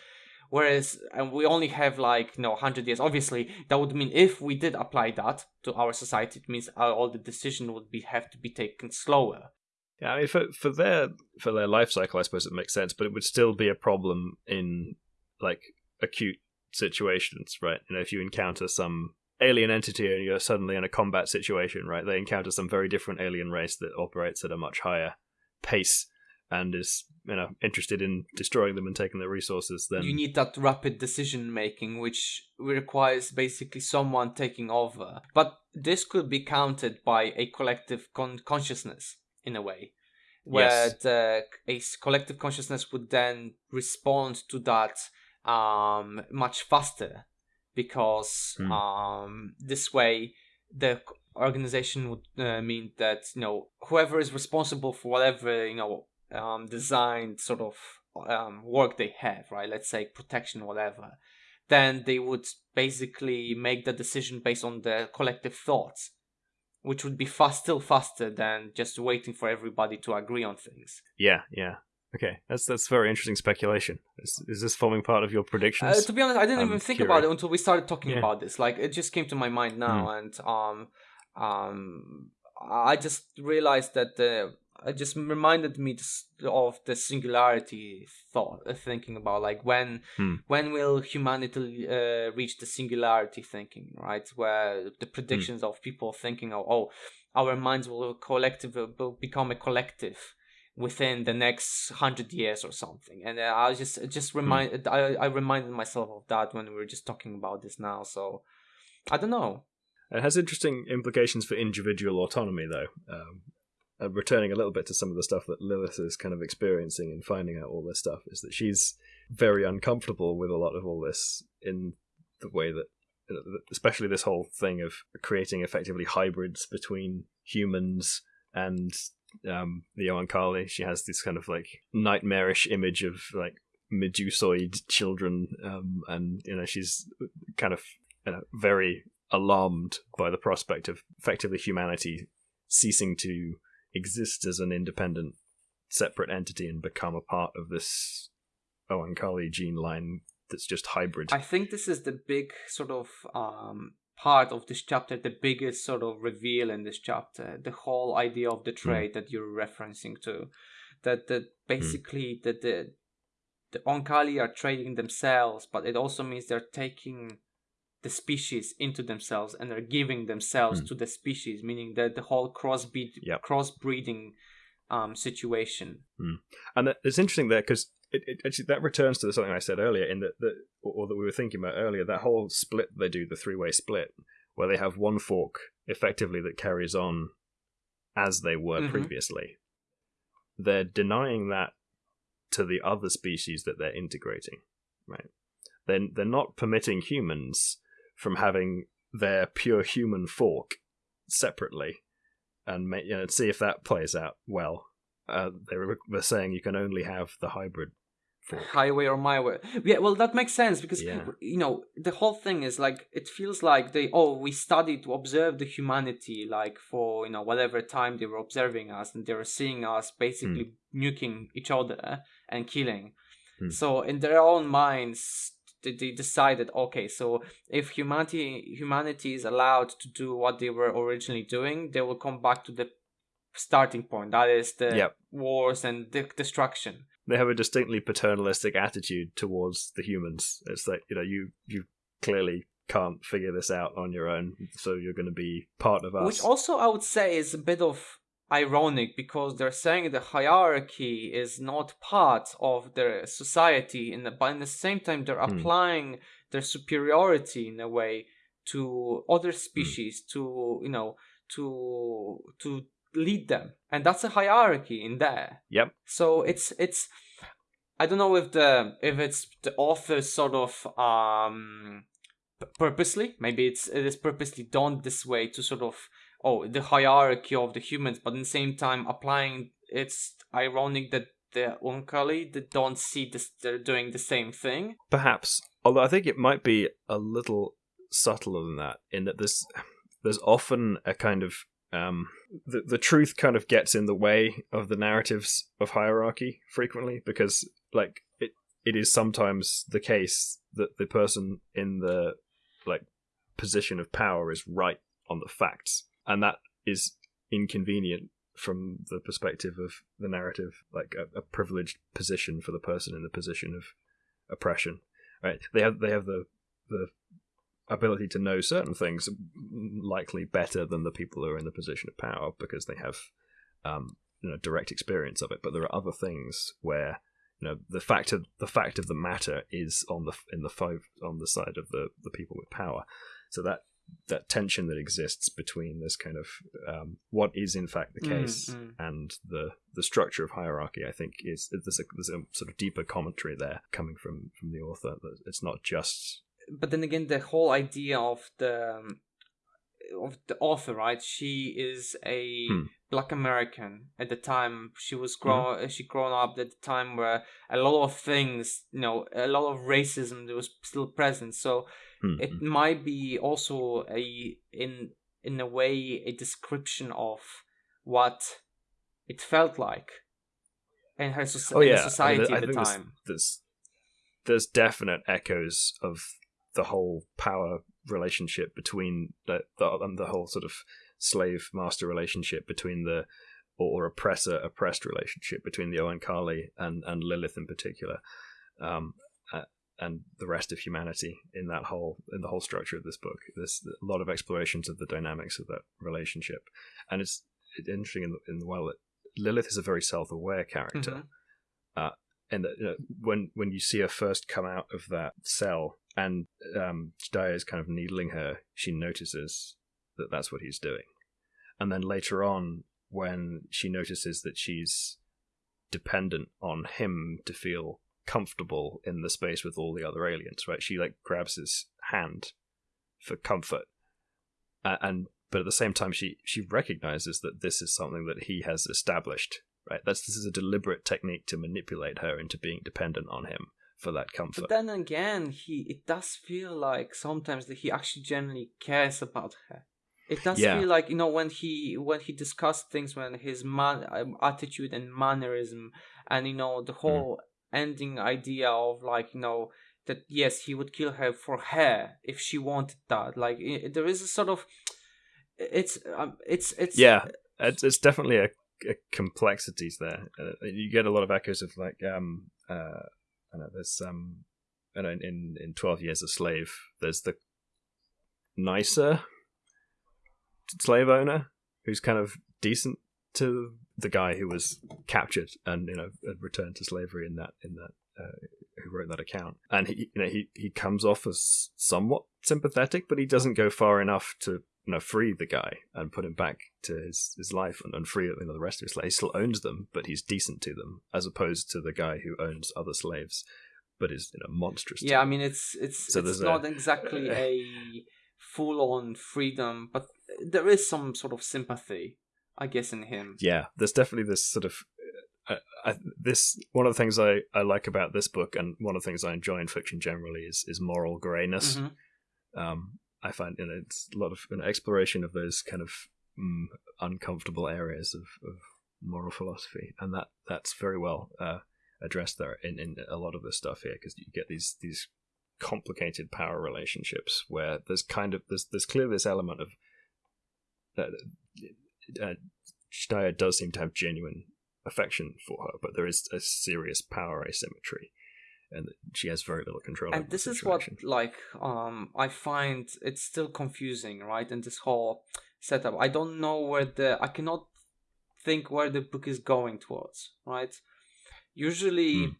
Whereas, and we only have like you know 100 years. Obviously, that would mean if we did apply that to our society, it means all the decision would be have to be taken slower. Yeah, I mean, for for their for their life cycle, I suppose it makes sense, but it would still be a problem in like acute situations, right? You know, if you encounter some alien entity and you're suddenly in a combat situation, right? They encounter some very different alien race that operates at a much higher pace and is you know interested in destroying them and taking their resources then you need that rapid decision making which requires basically someone taking over but this could be counted by a collective con- consciousness in a way where yes. the a collective consciousness would then respond to that um, much faster because mm. um, this way the organization would uh, mean that you know whoever is responsible for whatever you know um, designed sort of um, work they have right let's say protection whatever then they would basically make the decision based on the collective thoughts which would be fast, still faster than just waiting for everybody to agree on things. Yeah, yeah. Okay, that's that's very interesting speculation. Is, is this forming part of your predictions? Uh, to be honest, I didn't I'm even think curious. about it until we started talking yeah. about this. Like, it just came to my mind now, mm. and um, um, I just realized that the it just reminded me of the singularity thought uh, thinking about like when hmm. when will humanity uh, reach the singularity thinking right where the hmm. predictions hmm. of people thinking oh, oh our minds will collective will become a collective within the next hundred years or something and uh, i was just just remind hmm. I, I reminded myself of that when we were just talking about this now so i don't know it has interesting implications for individual autonomy though um, uh, returning a little bit to some of the stuff that Lilith is kind of experiencing and finding out all this stuff, is that she's very uncomfortable with a lot of all this in the way that, especially this whole thing of creating effectively hybrids between humans and um, the Oankali. She has this kind of like nightmarish image of like medusoid children, um, and you know she's kind of you know, very alarmed by the prospect of effectively humanity ceasing to exist as an independent, separate entity and become a part of this Oankali gene line that's just hybrid. I think this is the big sort of um, part of this chapter, the biggest sort of reveal in this chapter, the whole idea of the trade mm. that you're referencing to, that that basically mm. that the the Oankali are trading themselves, but it also means they're taking the species into themselves and they're giving themselves mm. to the species, meaning that the whole crossbreed yep. crossbreeding um, situation. Mm. And it's interesting there because it, it, actually that returns to something I said earlier in that, that or, that we were thinking about earlier. That whole split they do, the three way split, where they have one fork effectively that carries on as they were mm-hmm. previously. They're denying that to the other species that they're integrating, right? Then they're, they're not permitting humans from having their pure human fork separately and make, you know, see if that plays out well. Uh, they were, were saying you can only have the hybrid fork. highway or my way yeah well that makes sense because yeah. you know the whole thing is like it feels like they oh we studied to observe the humanity like for you know whatever time they were observing us and they were seeing us basically mm. nuking each other and killing mm. so in their own minds they, they decided okay so if humanity humanity is allowed to do what they were originally doing they will come back to the starting point that is the yep. wars and the destruction. They have a distinctly paternalistic attitude towards the humans. It's like you know you you clearly can't figure this out on your own so you're going to be part of us. Which also i would say is a bit of ironic because they're saying the hierarchy is not part of their society and but in the same time they're hmm. applying their superiority in a way to other hmm. species mm. to you know to to lead them and that's a hierarchy in there yep so it's it's i don't know if the if it's the author sort of um purposely maybe it's it is purposely done this way to sort of oh the hierarchy of the humans but at the same time applying it's ironic that the Oankali they don't see this they're doing the same thing. Perhaps although i think it might be a little subtler than that in that there's there's often a kind of um the, the truth kind of gets in the way of the narratives of hierarchy frequently because like it it is sometimes the case that the person in the like position of power is right on the facts and that is inconvenient from the perspective of the narrative, like a, a, privileged position for the person in the position of oppression. Right? They have they have the the ability to know certain things likely better than the people who are in the position of power because they have um, you know direct experience of it. But there are other things where you know the fact of the fact of the matter is on the in the five on the side of the the people with power. So that that tension that exists between this kind of um, what is in fact the mm, case mm, and the the structure of hierarchy. I think is there's a, there's a sort of deeper commentary there coming from from the author. It's not just. But then again, the whole idea of the um, of the author, right? She is a hmm. black American at the time. She was grown. Mm-hmm. She grown up at the time where a lot of things, you know, a lot of racism was still present. So mm-hmm. it might be also a in in a way a description of what it felt like in her so- oh, yeah. society I mean, at the time. There's, there's there's definite echoes of the whole power relationship between the the, and the whole sort of slave master relationship between the or oppressor oppressed relationship between the Oankali and and Lilith in particular. Um, and the rest of humanity in that whole in the whole structure of this book. There's a lot of explorations of the dynamics of that relationship, and it's, it's interesting in the, in the well that Lilith is a very self-aware character, mm-hmm. uh, and that, you know, when when you see her first come out of that cell and um, Jdahya is kind of needling her, she notices that that's what he's doing, and then later on when she notices that she's dependent on him to feel comfortable in the space with all the other aliens, right? She like grabs his hand for comfort, uh, and but at the same time, she she recognizes that this is something that he has established, right? That's this is a deliberate technique to manipulate her into being dependent on him for that comfort. But then again, he it does feel like sometimes that he actually genuinely cares about her. It does yeah. feel like you know when he when he discussed things when his man um, attitude and mannerism and you know the hmm. whole ending idea of like you know that yes, he would kill her for her if she wanted that. Like there is a sort of it's um, it's it's yeah, it's, it's definitely a, a complexities there. Uh, you get a lot of echoes of like um uh I don't know there's um I know in in Twelve Years a Slave there's the nicer slave owner who's kind of decent to the guy who was captured and you know returned to slavery in that in that uh, who wrote that account and he you know he he comes off as somewhat sympathetic but he doesn't go far enough to you know free the guy and put him back to his, his life and, and free you know, the rest of his slaves. He still owns them, but he's decent to them, as opposed to the guy who owns other slaves, but is you know monstrous. Yeah, I mean it's it's so it's not [LAUGHS] a, exactly a full on freedom, but there is some sort of sympathy, I guess, in him. Yeah, there's definitely this sort of. Uh, I, this one of the things I, I like about this book, and one of the things I enjoy in fiction generally, is is moral grayness. Mm-hmm. Um, I find you know, it's a lot of an exploration of those kind of mm, uncomfortable areas of, of moral philosophy, and that that's very well uh, addressed there in, in a lot of the stuff here because you get these these complicated power relationships where there's kind of there's there's clearly this element of uh, uh, does seem to have genuine affection for her, but there is a serious power asymmetry and she has very little control. And this is what like um I find it's still confusing, right? In this whole setup, I don't know where the I cannot think where the book is going towards, right? Usually, mm.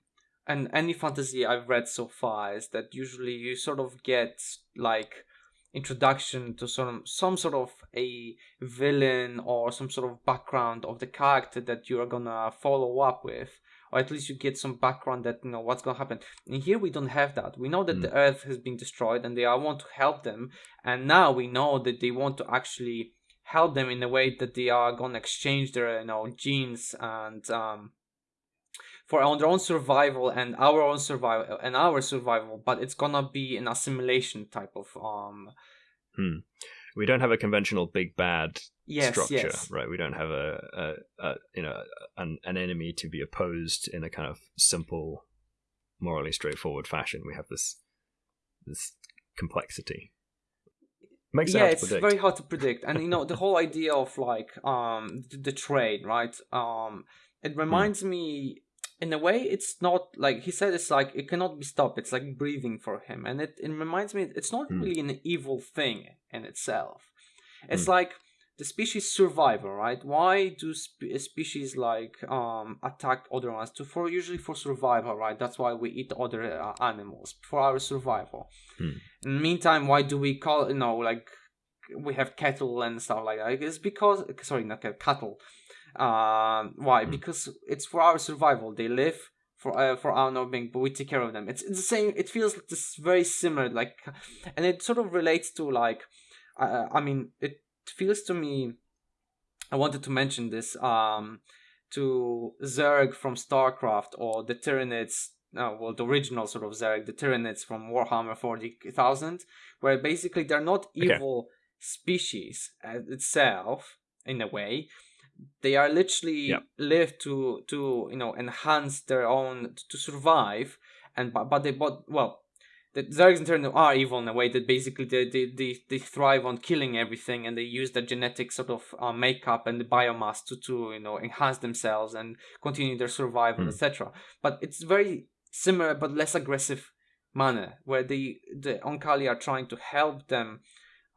and any fantasy I've read so far is that usually you sort of get like introduction to some some sort of a villain or some sort of background of the character that you are gonna follow up with or at least you get some background that you know what's gonna happen. And here we don't have that. We know that mm. the Earth has been destroyed, and they all want to help them. And now we know that they want to actually help them in a way that they are gonna exchange their you know genes and um, for our own survival and our own survival and our survival. But it's gonna be an assimilation type of um. Hmm we don't have a conventional big bad yes, structure, yes. right? We don't have a, a, a you know an, an enemy to be opposed in a kind of simple, morally straightforward fashion. We have this this complexity. Makes yeah, it's very hard to predict, and you know the whole idea of like um the, the trade, right? Um, it [LAUGHS] hmm. reminds hmm. me in a way it's not like he said it's like it cannot be stopped it's like breathing for him and it, it reminds me it's not mm. really an evil thing in itself. It's mm. like the species survival right? Why do spe- species like um attack other ones to for usually for survival right? That's why we eat other uh, animals for our survival. Mm. in the meantime why do we call you know like we have cattle and stuff like that? It's because sorry not cattle um, why? Mm. Because it's for our survival. They live for uh, for our well-being, but we take care of them. It's, it's the same. It feels like this very similar, like, and it sort of relates to like, uh, I mean, it feels to me. I wanted to mention this um, to Zerg from StarCraft or the Tyranids. Uh, well, the original sort of Zerg, the Tyranids from Warhammer Forty Thousand, where basically they're not evil okay. species itself in a way, they are literally yep. live to to you know enhance their own to survive and but, but they but well the Zergs in turn are evil in a way that basically they, they, they, they thrive on killing everything and they use their genetic sort of uh, makeup and the biomass to, to you know enhance themselves and continue their survival mm. etc but it's very similar but less aggressive manner where the the Oankali are trying to help them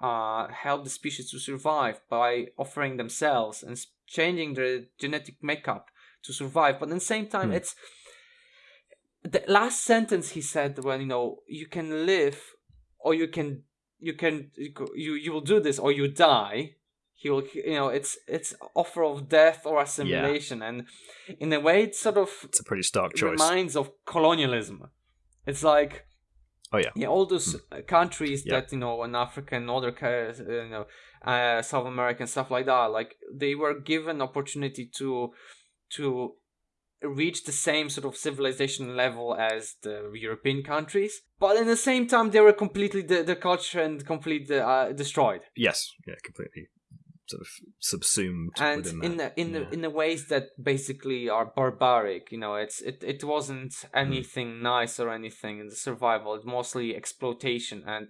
uh, help the species to survive by offering themselves and changing their genetic makeup to survive. But at the same time, hmm. it's the last sentence he said when you know you can live or you can you can you you will do this or you die he will you know it's it's offer of death or assimilation yeah. and in a way it's sort of it's a pretty stark choice reminds of colonialism it's like Oh yeah. Yeah, all those mm. countries yeah. that you know in Africa and other you know uh, South America and stuff like that, like they were given opportunity to to reach the same sort of civilization level as the European countries, but in the same time they were completely the, the culture and completely uh, destroyed. Yes, yeah, completely sort of subsumed and in that. the, in yeah. the in the ways that basically are barbaric you know it's it, it wasn't Mm. anything nice or anything in the survival it's mostly exploitation and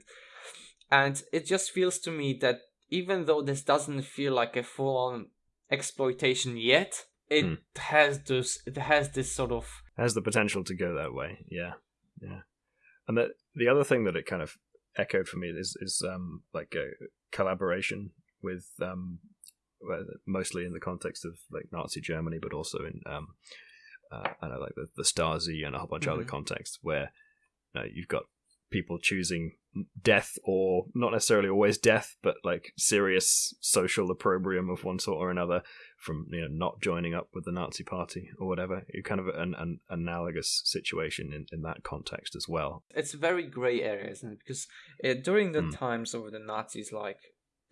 and it just feels to me that even though this doesn't feel like a full-on exploitation yet it Hmm. has this it has this sort of has the potential to go that way. Yeah, yeah. And the the other thing that it kind of echoed for me is is um like a collaboration with um mostly in the context of like Nazi Germany, but also in um uh, I know like the, the Stasi and a whole bunch of other Mhm. contexts where you know, you've got people choosing death or not necessarily always death, but like serious social opprobrium of one sort or another from you know not joining up with the Nazi party or whatever. You kind of an, an analogous situation in, in that context as well. it's very gray area, isn't it? Because uh, during the Hmm. times of the Nazis, like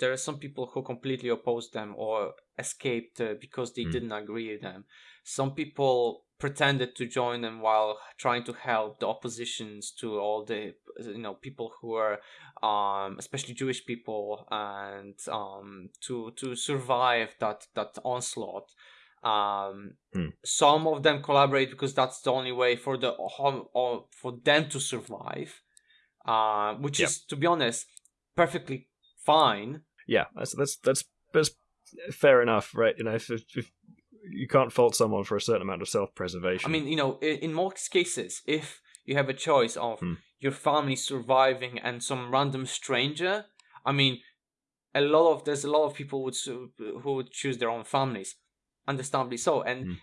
there are some people who completely opposed them or escaped uh, because they Hmm. didn't agree with them. Some people pretended to join them while trying to help the oppositions to all the you know people who are um especially Jewish people and um to to survive that that onslaught um Hmm. some of them collaborate because that's the only way for the for them to survive uh which Yep. is to be honest perfectly fine Yeah, that's that's that's, that's fair enough, right? You know, if, if, if you can't fault someone for a certain amount of self preservation. i mean you know in, in most cases if you have a choice of Hmm. your family surviving and some random stranger i mean a lot of there's a lot of people would who would choose their own families understandably so and Hmm.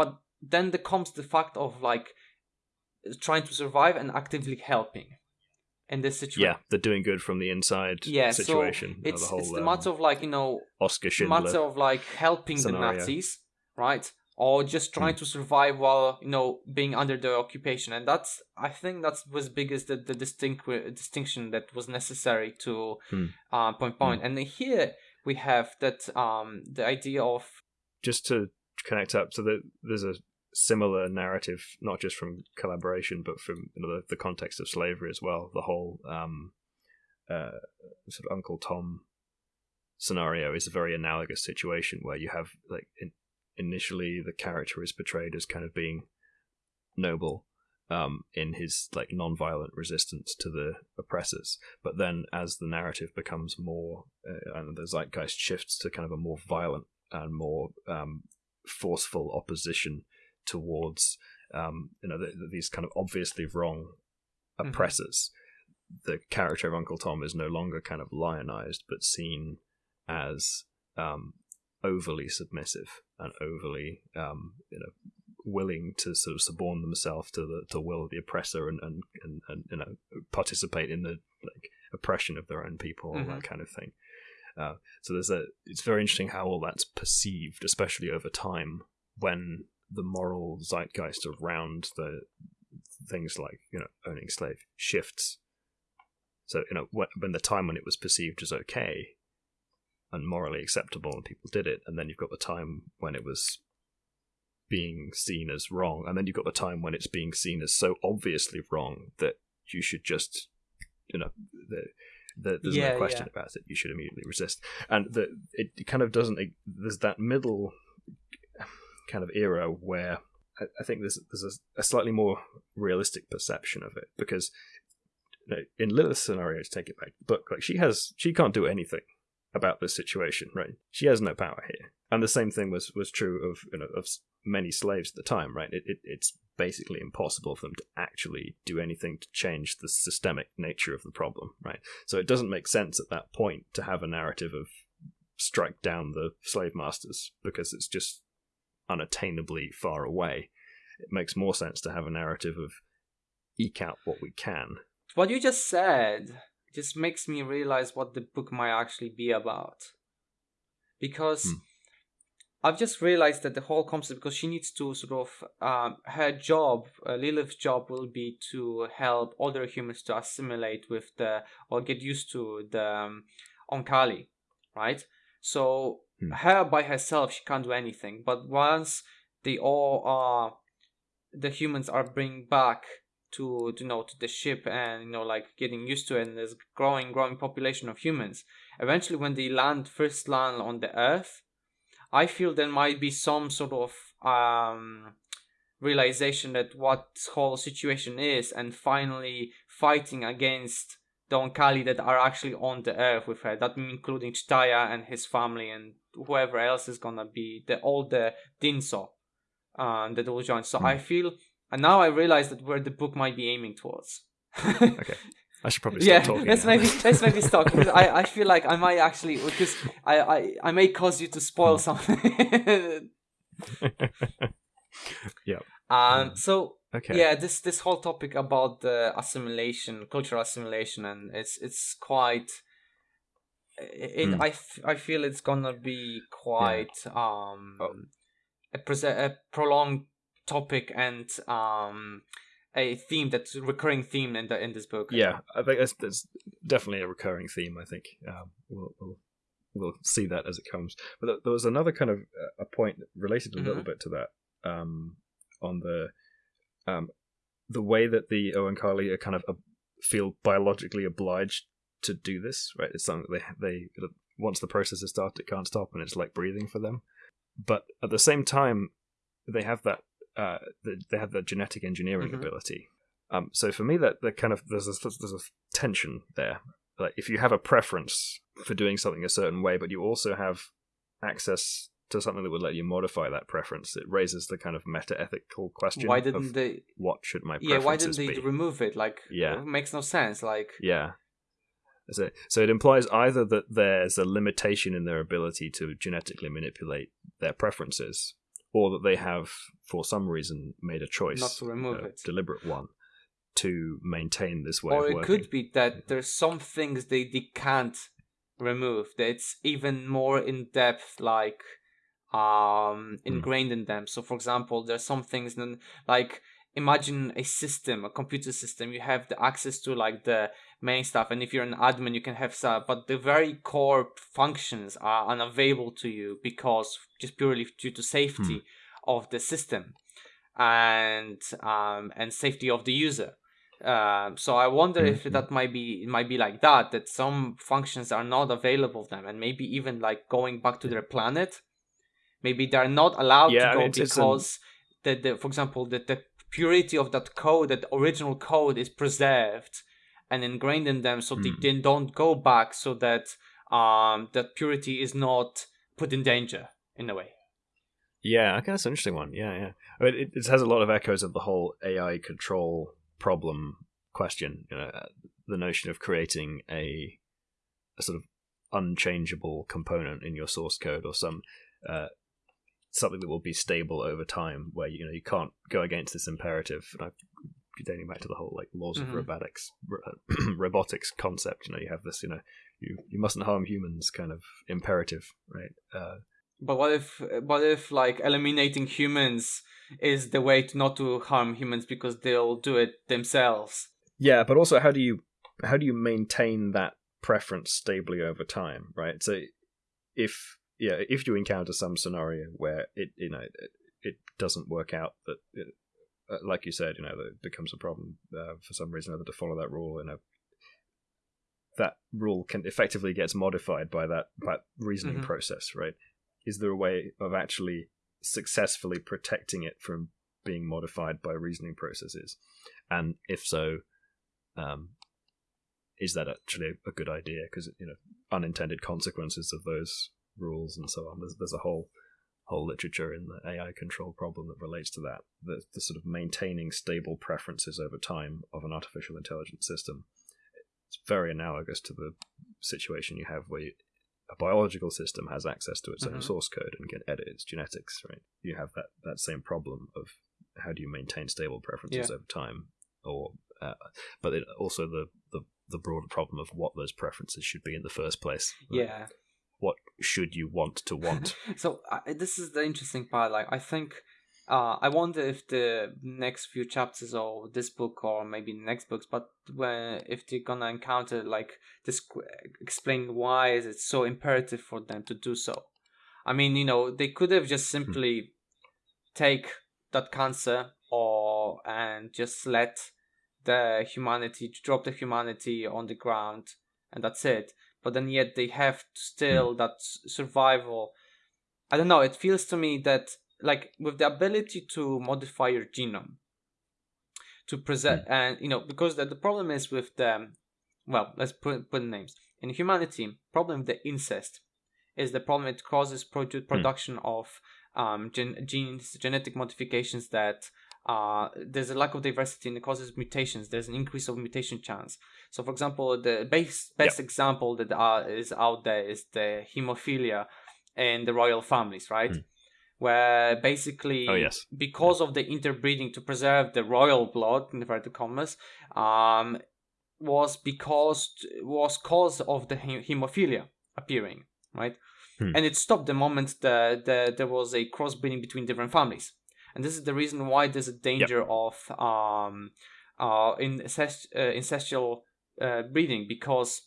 but then there comes the fact of like trying to survive and actively helping in this situation yeah, the doing good from the inside yeah situation. so it's the whole it's the um, matter of like you know Oskar Schindler. matter of like helping scenario. the nazis right or just trying Hmm. to survive while you know being under the occupation and that's i think that's was biggest the, the distinct distinction that was necessary to Hmm. uh, point point and here we have that um the idea of just to connect up so that there's a similar narrative not just from collaboration but from you know, the, the context of slavery as well. The whole um uh sort of uncle tom scenario is a very analogous situation where you have like in, initially the character is portrayed as kind of being noble um, in his like non-violent resistance to the oppressors, but then as the narrative becomes more uh, and the zeitgeist shifts to kind of a more violent and more um, forceful opposition towards um, you know the, the- these kind of obviously wrong Mhm. oppressors. The character of Uncle Tom is no longer kind of lionized, but seen as um, overly submissive and overly um, you know willing to sort of suborn themselves to the to will of the oppressor and and, and, and you know participate in the like oppression of their own people all Mhm. that kind of thing uh, so there's a it's very interesting how all that's perceived especially over time when the moral zeitgeist around the things like you know owning slave shifts so you know when, when the time when it was perceived as okay and morally acceptable and people did it and then you've got the time when it was being seen as wrong and then you've got the time when it's being seen as so obviously wrong that you should just you know the, the, there's Yeah, no question yeah. about it you should immediately resist and the, it kind of doesn't there's that middle kind of era where I, I think there's there's a, a slightly more realistic perception of it because you know, in Lilith's scenario to take it back book like she has she can't do anything about this situation right? She has no power here. And the same thing was was true of you know of many slaves at the time right? It, it it's basically impossible for them to actually do anything to change the systemic nature of the problem right? So it doesn't make sense at that point to have a narrative of strike down the slave masters because it's just unattainably far away it makes more sense to have a narrative of eke out what we can what you just said just makes me realize what the book might actually be about because Hmm. I've just realized that the whole concept because she needs to sort of um, her job, uh, Lilith's job will be to help other humans to assimilate with the or get used to the um, Oankali, right? So Hmm. her by herself she can't do anything, but once they all are the humans are bring back to you know to the ship and you know like getting used to it and there's growing growing population of humans eventually when they land first land on the earth i feel there might be some sort of um realization that what whole situation is and finally fighting against the Oankali that are actually on the earth with her that including Jdahya and his family and whoever else is gonna be the all the Dinso uh, that will join so mm. I feel and now I realize that where the book might be aiming towards. [LAUGHS] okay. I should probably stop yeah, talking. Let's maybe let's maybe stop because I, I feel like I might actually because I, I, I may cause you to spoil hmm. something. [LAUGHS] yeah. Um so okay. yeah, this this whole topic about the assimilation, cultural assimilation and it's it's quite it, mm. I, f- I feel it's gonna be quite yeah. um oh. a, pre- a prolonged topic and um a theme that's a recurring theme in the in this book. Yeah, I think that's, that's definitely a recurring theme. I think um, we'll, we'll we'll see that as it comes. But there was another kind of uh, a point related a mm-hmm. little bit to that um, on the um, the way that the Oankali are kind of uh, feel biologically obliged to do this. Right, it's something they they once the process is started, it can't stop, and it's like breathing for them. But at the same time, they have that uh, they have that genetic engineering mm-hmm. ability. Um, so for me, that that kind of there's a, there's a tension there. Like if you have a preference for doing something a certain way, but you also have access to something that would let you modify that preference, it raises the kind of meta ethical question. Why didn't they? What should my yeah? Why didn't they be? remove it? Like yeah, it makes no sense. Like yeah. So, so it implies either that there's a limitation in their ability to genetically manipulate their preferences, or that they have, for some reason, made a choice, not to remove a it, deliberate one, to maintain this way. Or it could be that there's some things they, they can't remove. It's even more in depth, like um hmm. ingrained mm. in them. So, for example, there's some things then like imagine a system, a computer system. You have the access to like the main stuff and if you're an admin you can have stuff but the very core functions are unavailable to you because just purely due to safety hmm. of the system and um, and safety of the user uh, so I wonder mm-hmm. if that might be it might be like that that some functions are not available to them and maybe even like going back to their planet maybe they're not allowed yeah, to go because the, the for example the, the purity of that code that original code is preserved and ingrained in them so mm. they, hmm. don't go back so that um that purity is not put in danger in a way yeah okay that's an interesting one yeah yeah I mean, it, it has a lot of echoes of the whole ai control problem question you know the notion of creating a, a sort of unchangeable component in your source code or some uh, something that will be stable over time where you know you can't go against this imperative and I dating back to the whole like laws mm-hmm. of robotics [CLEARS THROAT] robotics concept. You know, you have this, you know, you you mustn't harm humans kind of imperative, right? Uh, but what if what if like eliminating humans is the way to not to harm humans because they'll do it themselves? Yeah, but also how do you how do you maintain that preference stably over time, right? So if yeah, if you encounter some scenario where it you know it, it doesn't work out that like you said, you know, it becomes a problem uh, for some reason or other to follow that rule. You know, that rule can effectively gets modified by that by reasoning mm-hmm. process, right? Is there a way of actually successfully protecting it from being modified by reasoning processes? And if so, um, is that actually a good idea? Because you know, unintended consequences of those rules and so on. There's, there's a whole whole literature in the AI control problem that relates to that. The, the sort of maintaining stable preferences over time of an artificial intelligence system. It's very analogous to the situation you have where you, a biological system has access to its mm-hmm. own source code and can edit its genetics, right? You have that, that same problem of how do you maintain stable preferences yeah. over time, or uh, but it, also the, the the broader problem of what those preferences should be in the first place. Right? Yeah, should you want to want [LAUGHS] so uh, this is the interesting part like i think uh, I wonder if the next few chapters of this book or maybe next books, but when if they're gonna encounter like this, explain why is it so imperative for them to do so. I mean, you know, they could have just hmm. simply take that cancer or and just let the humanity, drop the humanity on the ground, and that's it. But then yet they have still mm. that survival. I don't know. It feels to me that like with the ability to modify your genome to present mm. and you know because the, the problem is with the well let's put put names in humanity problem with the incest is the problem it causes produ- hmm. production mm. of um, gen- genes genetic modifications that uh, there's a lack of diversity and it causes mutations. There's an increase of mutation chance. So for example the base, best yep. example that uh, is out there is the hemophilia in the royal families right? Mm where basically oh, yes. because of the interbreeding to preserve the royal blood in inverted commas um was because was cause of the hemophilia appearing right? Hmm. and it stopped the moment that the, there was a crossbreeding between different families and this is the reason why there's a danger yep. of um uh, incest, uh incestual uh, breeding because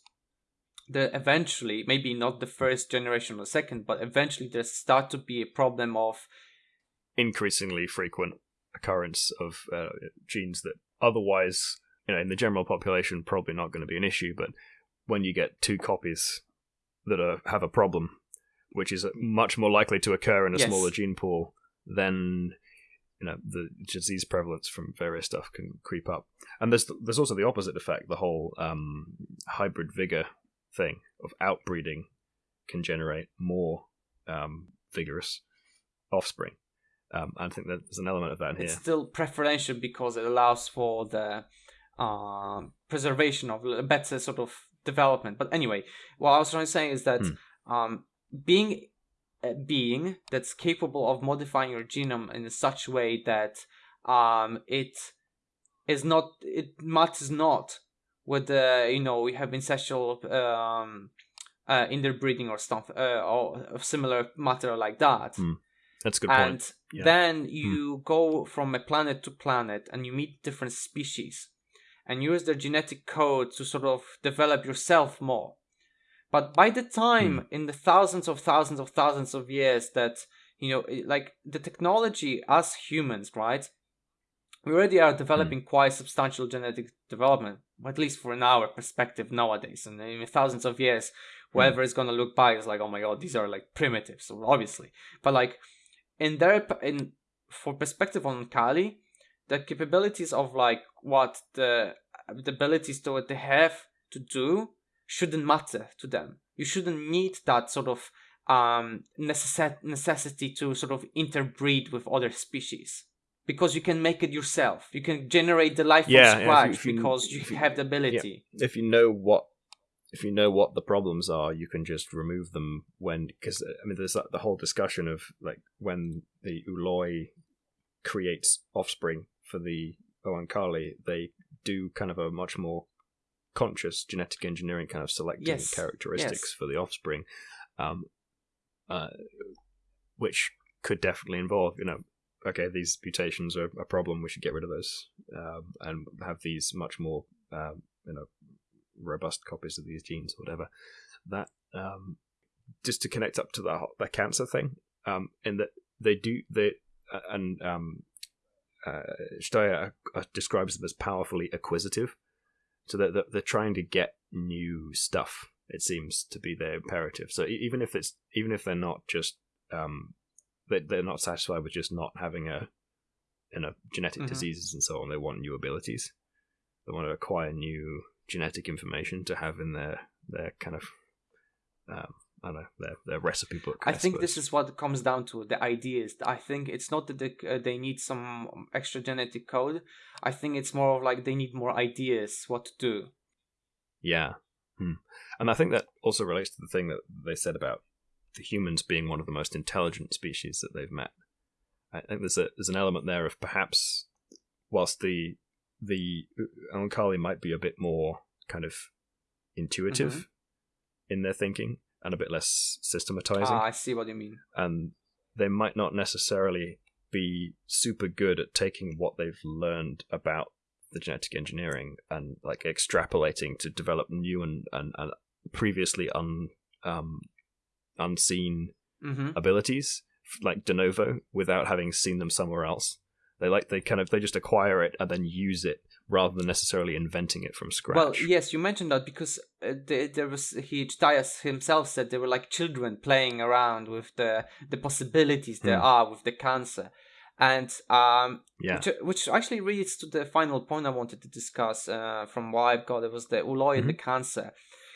the eventually maybe not the first generation or second but eventually there start to be a problem of increasingly frequent occurrence of uh, genes that otherwise you know in the general population probably not going to be an issue but when you get two copies that are, have a problem which is much more likely to occur in a yes. smaller gene pool then you know the disease prevalence from various stuff can creep up and there's there's also the opposite effect the whole um, hybrid vigor thing of outbreeding can generate more um, vigorous offspring. Um, I think that there's an element of that in it's here. still preferential because it allows for the uh, preservation of a better sort of development. But anyway, what I was trying to say is that hmm. um, being being that's capable of modifying your genome in such a way that um, it is not, it matters not with the you know we have incestual um uh interbreeding or stuff uh, or similar matter like that mm. that's good and point yeah. then hmm. you mm. go from a planet to planet and you meet different species and use their genetic code to sort of develop yourself more but by the time mm. in the thousands of thousands of thousands of years that you know like the technology as humans right we already are developing mm. quite substantial genetic development, at least for an our perspective nowadays. And in thousands of years, hmm. whoever mm. is gonna look back is like, oh my god, these are like primitives, obviously. But like in their in for perspective Oankali, the capabilities of like what the, the abilities to what they have to do shouldn't matter to them. You shouldn't need that sort of um necess- necessity to sort of interbreed with other species because you can make it yourself. You can generate the life yeah, from scratch if you, because you, you, have the ability. Yeah. If you know what if you know what the problems are, you can just remove them when because I mean there's the whole discussion of like when the Ooloi creates offspring for the Oankali, they do kind of a much more conscious genetic engineering kind of selecting yes. characteristics yes. for the offspring, um, uh, which could definitely involve you know okay, these mutations are a problem. We should get rid of those um, and have these much more, um, you know, robust copies of these genes or whatever. That um, just to connect up to the the cancer thing, um, in that they do they uh, and um, uh, Steyer uh, describes them as powerfully acquisitive, so they're, they're trying to get new stuff. It seems to be their imperative. So even if it's even if they're not just um, they they're not satisfied with just not having a you know genetic mm-hmm. diseases and so on. They want new abilities. They want to acquire new genetic information to have in their their kind of um, I don't know their their recipe book. I, I think this is what comes down to the ideas. I think it's not that they, uh, they need some extra genetic code. I think it's more of like they need more ideas what to do. Yeah, hmm. and I think that also relates to the thing that they said about the humans being one of the most intelligent species that they've met. I think there's a there's an element there of perhaps whilst the the Oankali might be a bit more kind of intuitive mm-hmm. in their thinking and a bit less systematizing. Ah, I see what you mean. And they might not necessarily be super good at taking what they've learned about the genetic engineering and like extrapolating to develop new and, and, and previously un, um, unseen mm-hmm. abilities like de novo without having seen them somewhere else. They like they kind of they just acquire it and then use it rather than necessarily inventing it from scratch. Well, yes, you mentioned that because uh, there, there was Jdahya himself said they were like children playing around with the the possibilities there Hmm. are with the cancer, and um, yeah. which, which actually leads to the final point I wanted to discuss uh, from what I've got. It was the Ooloi and the cancer.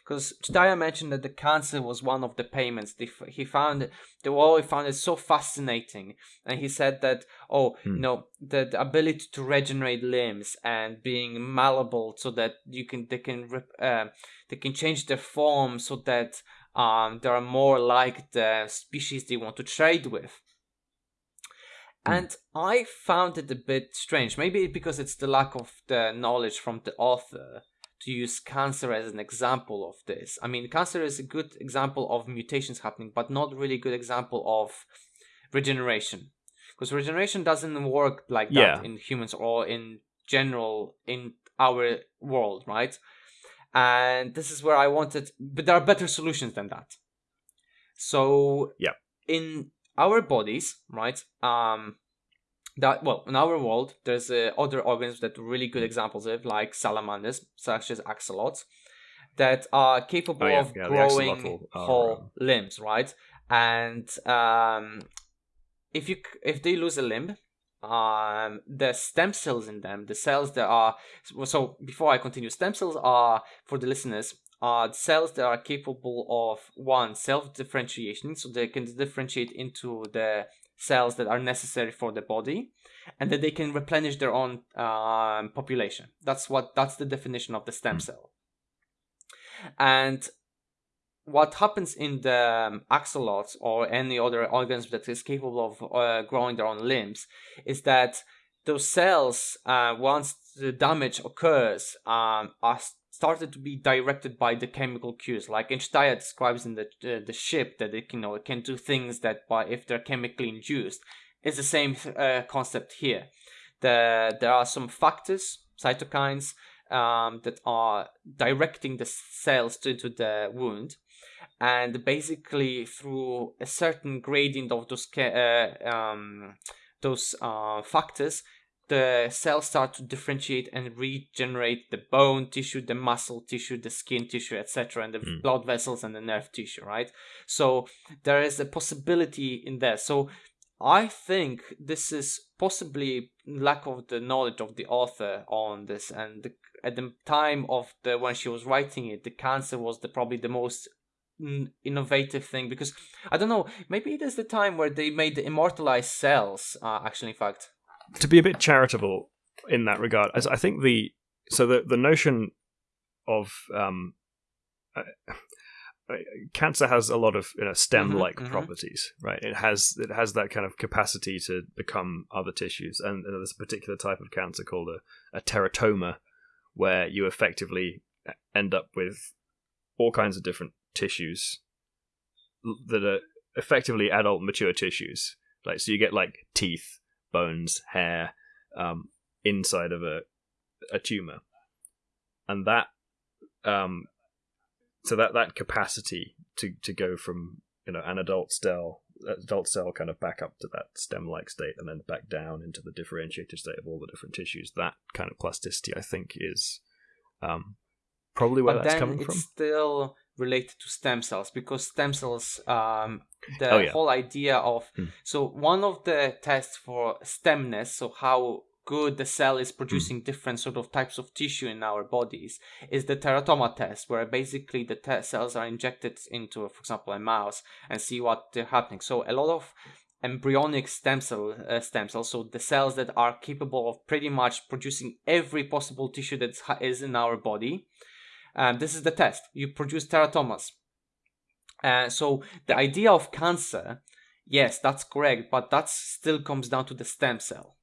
Because Jdahya mentioned that the cancer was one of the payments. He found the wall. He found it so fascinating, and he said that oh, Hmm. you know, the, the ability to regenerate limbs and being malleable so that you can they can uh, they can change their form so that um they are more like the species they want to trade with. Hmm. And I found it a bit strange. Maybe because it's the lack of the knowledge from the author to use cancer as an example of this. I mean, cancer is a good example of mutations happening, but not really a good example of regeneration. Because regeneration doesn't work like that Yeah. in humans or in general in our world, right? And this is where I wanted, but there are better solutions than that. So, Yeah. in our bodies, right? Um, that well, in our world, there's uh, other organisms that are really good examples of, like salamanders, such as axolotls, that are capable Oh, yeah. of Yeah, growing are, whole um, limbs, right? And um, if you if they lose a limb, um, the stem cells in them, the cells that are so before I continue, stem cells are for the listeners are cells that are capable of one self differentiation, so they can differentiate into the cells that are necessary for the body, and that they can replenish their own um, population. That's what that's the definition of the stem Hmm. cell. And what happens in the um, axolotls or any other organism that is capable of uh, growing their own limbs is that those cells, uh, once the damage occurs, um, are started to be directed by the chemical cues. Like Einstein describes in the uh, the ship that it you know, it can do things that, by if they're chemically induced, it's the same uh, concept here. The, there are some factors, cytokines, um, that are directing the cells to, into the wound and basically through a certain gradient of those uh, um, those uh, factors the cells start to differentiate and regenerate the bone tissue the muscle tissue the skin tissue etc and the Mm. blood vessels and the nerve tissue right? So there is a possibility in there. So i think this is possibly lack of the knowledge of the author on this and the, at the time of the when she was writing it the cancer was the probably the most innovative thing because I don't know maybe it is the time where they made the immortalized cells uh, actually in fact to be a bit charitable in that regard, as I think the so the the notion of um, uh, uh, cancer has a lot of you know, stem-like Mhm, mhm. properties, right? It has it has that kind of capacity to become other tissues, and, and there's a particular type of cancer called a, a teratoma, where you effectively end up with all kinds of different tissues that are effectively adult mature tissues. Like so, you get like teeth, bones, hair, um, inside of a a tumor, and that um, so that that capacity to to go from you know an adult cell adult cell kind of back up to that stem like state and then back down into the differentiated state of all the different tissues that kind of plasticity i think is um probably where but that's coming it's from. still related to stem cells because stem cells um the Oh, yeah. whole idea of Hmm. so one of the tests for stemness so how good the cell is Hmm. producing different sort of types of tissue in our bodies is the teratoma test where basically the te- cells are injected into for example a mouse and see what they're happening so a lot of embryonic stem cell uh, stem cells so the cells that are capable of pretty much producing every possible tissue that is in our body um, this is the test. You produce teratomas. Uh, so the idea of cancer, yes, that's correct, but that still comes down to the stem cell.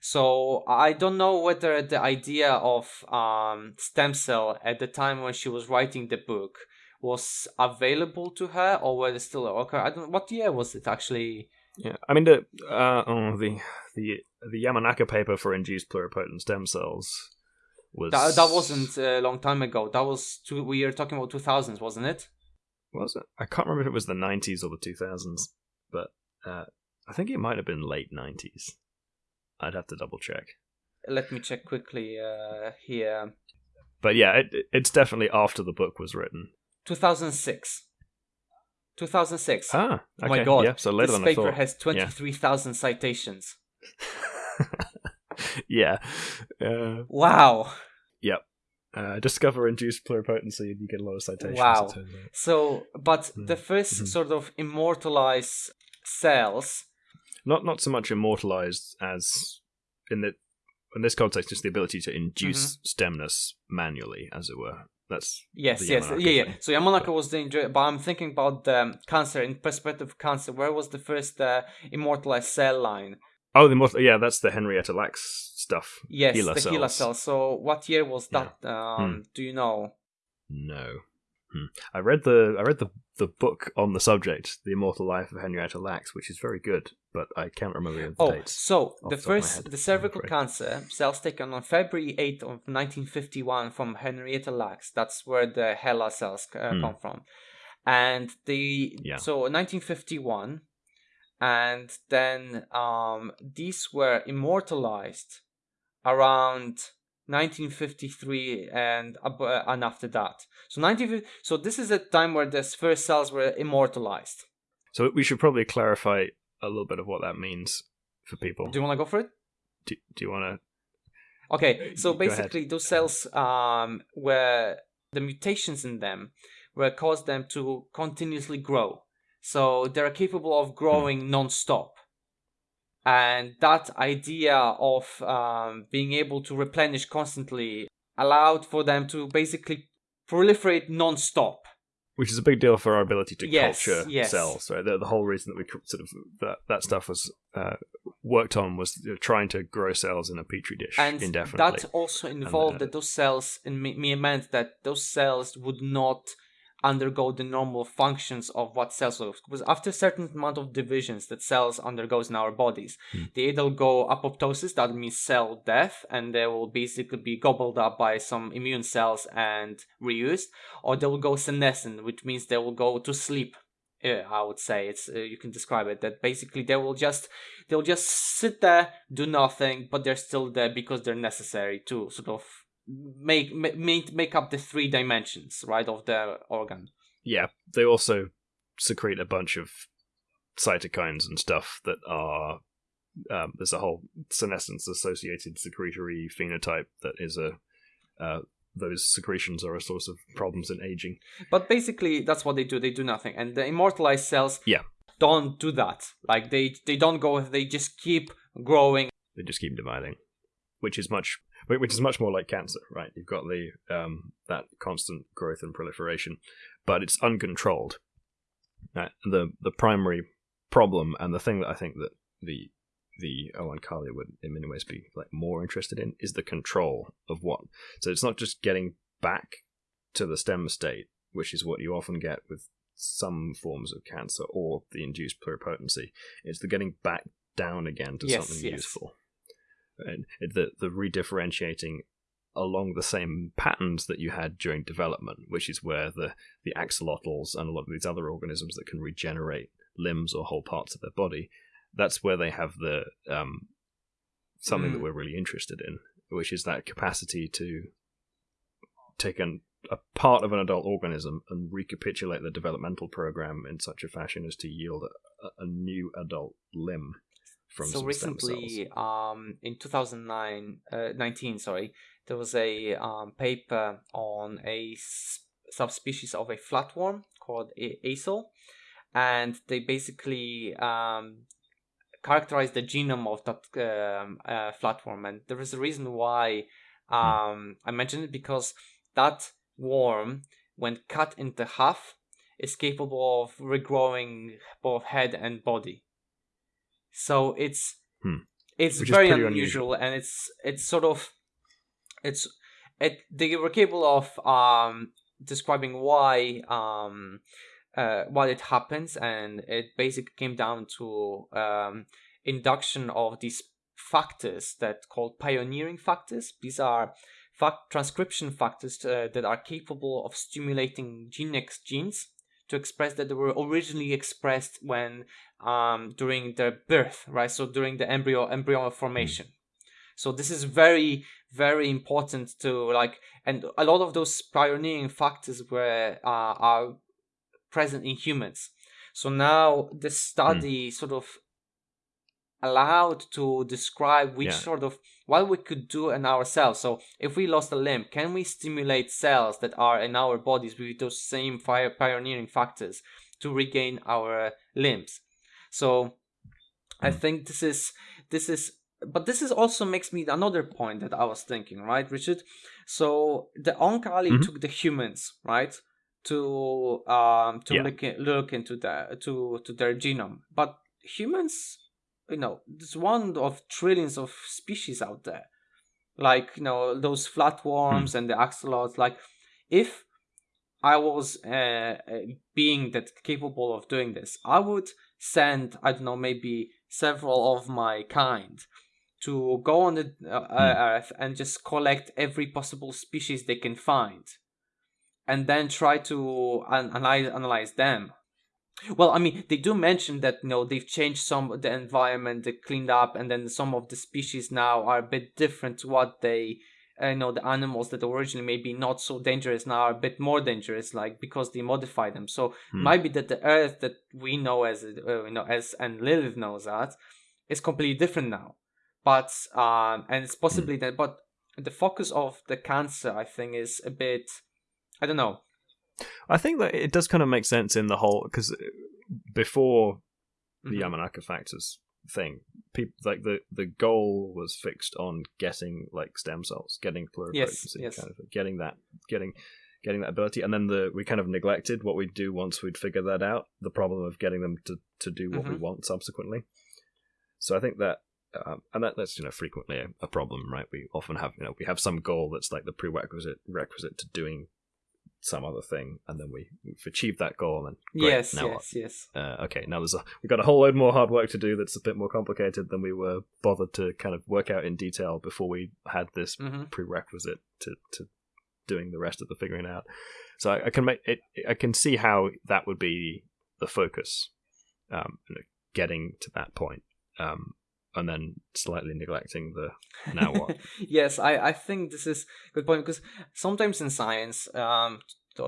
So I don't know whether the idea of um, stem cell at the time when she was writing the book was available to her or whether still okay. I don't. What year was it actually? yeah i mean the uh oh, the the the yamanaka paper for induced pluripotent stem cells was That, that wasn't a long time ago. That was two. We are talking about two thousands, wasn't it? was it i can't remember if it was the 90s or the 2000s but uh i think it might have been late 90s I'd have to double check. Let me check quickly uh, here. But yeah, it, it's definitely after the book was written. 2006. 2006. Ah, okay. Oh my god! Yeah, so later this than I paper thought. has 23,000 citations. [LAUGHS] yeah. Uh, Wow. Uh, discover induced pluripotency, and you get a lot of citations. Wow. out. So, but Mm. the 1st Mhm. sort of immortalized cells. Not not so much immortalized as in the in this context, just the ability to induce Mm-hmm. stemness manually, as it were. That's Yes, yes, yeah, yeah. thing. So Yamanaka was the injury, but I'm thinking about the cancer in perspective of cancer. Where was the first uh, immortalized cell line? Oh, the immortal. Yeah, that's the Henrietta Lacks stuff. Yes, HeLa the HeLa cells. cell. So what year was Yeah. that? Um, Do you know? No. Hmm. I read the I read the the book on the subject, The Immortal Life of Henrietta Lacks, which is very good, but I can't remember the Oh, dates. so the the top of my first, the cervical cancer cells taken on February 8th of 1951 from Henrietta Lacks. That's where the HeLa cells uh, Hmm. come from. And the Yeah. so 1951, and then um, these were immortalized around 1953 and uh, and after that. So 1950, so this is a time where the first cells were immortalized. So we should probably clarify a little bit of what that means for people. Do you want to go for it? Do, do you want to? Okay, so basically, those cells um, were the mutations in them were caused them to continuously grow. So they're capable of growing non-stop. And that idea of um, being able to replenish constantly allowed for them to basically proliferate non-stop. which is a big deal for our ability to Yes, culture yes. cells, right? The, the whole reason that we sort of that that stuff was uh, worked on was trying to grow cells in a petri dish and indefinitely. that also involved uh, that those cells and me, me meant that those cells would not undergo the normal functions of what cells are because after a certain amount of divisions that cells undergoes in our bodies Hmm. they either go apoptosis that means cell death and they will basically be gobbled up by some immune cells and reused or they will go senescent which means they will go to sleep I would say it's uh, you can describe it that basically they will just they'll just sit there do nothing but they're still there because they're necessary to sort of make make make up the three dimensions right of the organ. Yeah, they also secrete a bunch of cytokines and stuff that are um, there's a whole senescence associated secretory phenotype that is a uh, those secretions are a source of problems in aging. but basically that's what they do. They do nothing. And the immortalized cells Yeah. don't do that. Like they they don't go they just keep growing. They just keep dividing, which is much which is much more like cancer, right? You've got the um, that constant growth and proliferation, but it's uncontrolled. Uh, the the primary problem and the thing that I think that the the Oankali would in many ways be like more interested in is the control of what. So it's not just getting back to the stem state, which is what you often get with some forms of cancer or the induced pluripotency. It's the getting back down again to Yes, something yes. useful. And the the redifferentiating along the same patterns that you had during development, which is where the the axolotls and a lot of these other organisms that can regenerate limbs or whole parts of their body, that's where they have the um, something that Mm. we're really interested in, which is that capacity to take an, a part of an adult organism and recapitulate the developmental program in such a fashion as to yield a, a new adult limb from so some stem cells. recently um in 2009 uh, 19 sorry there was a um, paper on a subspecies of a flatworm called a- and they basically um characterized the genome of that um, uh, flatworm and there is a reason why um i mentioned it because that worm when cut into half is capable of regrowing both head and body so it's Hmm. it's Which very pretty unusual, and it's it's sort of it's it they were capable of um describing why um uh why it happens and it basically came down to um induction of these factors that called pioneering factors. These are fact transcription factors uh, that are capable of stimulating gene next genes to express that they were originally expressed when um, during their birth, right? So during the embryo embryo formation. So this is very very important to like, and a lot of those pioneering factors were uh, are present in humans. So now the study mm. sort of allowed to describe which yeah. sort of what we could do in ourselves. So if we lost a limb, can we stimulate cells that are in our bodies with those same fire pioneering factors to regain our limbs? So mm. I hmm. think this is this is but this is also makes me another point that I was thinking, right, Richard? So the Oankali mm-hmm. took the humans, right, to um to yeah. look look into the to to their genome, but humans, you know, there's one of trillions of species out there, like you know those flatworms mm. and the axolotls. Like, if I was uh, a being that capable of doing this, I would send I don't know maybe several of my kind to go on the uh, mm. Earth and just collect every possible species they can find, and then try to an- analyze analyze them. Well, I mean, they do mention that you know they've changed some of the environment, they cleaned up, and then some of the species now are a bit different to what they. Uh, you know the animals that originally maybe not so dangerous now are a bit more dangerous, like because they modify them. So hmm. might be that the Earth that we know as uh, you know as and Lilith knows that is completely different now but um, and it's possibly that, but the focus of the cancer, I think, is a bit, I don't know. I think that it does kind of make sense in the whole because uh, before the mm-hmm. Yamanaka factors thing, people like the the goal was fixed on getting like stem cells, getting pluripotency, yes, yes. kind of getting that, getting getting that ability, and then the we kind of neglected what we'd do once we'd figured that out. The problem of getting them to to do what mm-hmm. we want subsequently. So I think that um, and that, that's you know frequently a, a, problem, right? We often have you know we have some goal that's like the prerequisite requisite to doing some other thing, and then we, we've achieved that goal, and great, yes, now yes, what? yes. Uh, okay, now there's a we've got a whole load more hard work to do that's a bit more complicated than we were bothered to kind of work out in detail before we had this mm-hmm. prerequisite to to doing the rest of the figuring out. So I, I can make it. I can see how that would be the focus, um, getting to that point. Um, and then slightly neglecting the [LAUGHS] now what. yes, I, I think this is a good point because sometimes in science, um,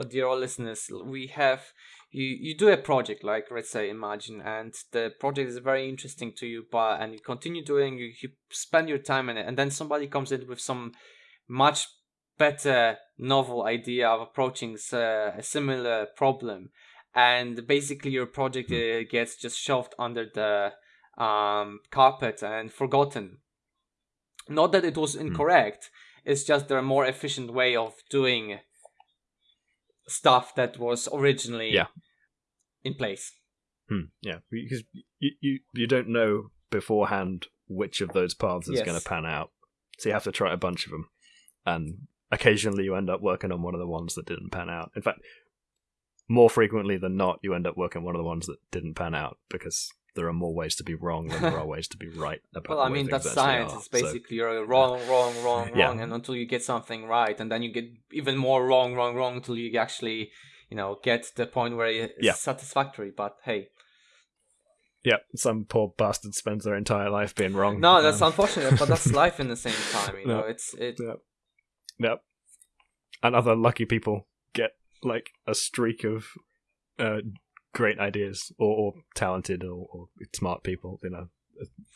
dear listeners, we have you you do a project like let's say imagine and the project is very interesting to you but and you continue doing you, you spend your time in it and then somebody comes in with some much better novel idea of approaching uh, a similar problem and basically your project uh, gets just shoved under the um, carpet and forgotten. Not that it was hmm. incorrect, mm. it's just a more efficient way of doing stuff that was originally yeah. in place. Hmm. Yeah, because you, you you don't know beforehand which of those paths is yes. going to pan out, so you have to try a bunch of them, and occasionally you end up working on one of the ones that didn't pan out. In fact, more frequently than not, you end up working on one of the ones that didn't pan out because there are more ways to be wrong than there are ways to be right about well i mean that's science are, it's basically so. you're wrong wrong wrong yeah. wrong and until you get something right and then you get even more wrong wrong wrong until you actually you know get to the point where it's yeah. satisfactory but hey yeah, some poor bastard spends their entire life being wrong. No, that's um, unfortunate, but that's [LAUGHS] life in the same time. You know, it's it. Yeah. Yep. And other lucky people get like a streak of uh, great ideas or, or talented or, or, smart people. You know,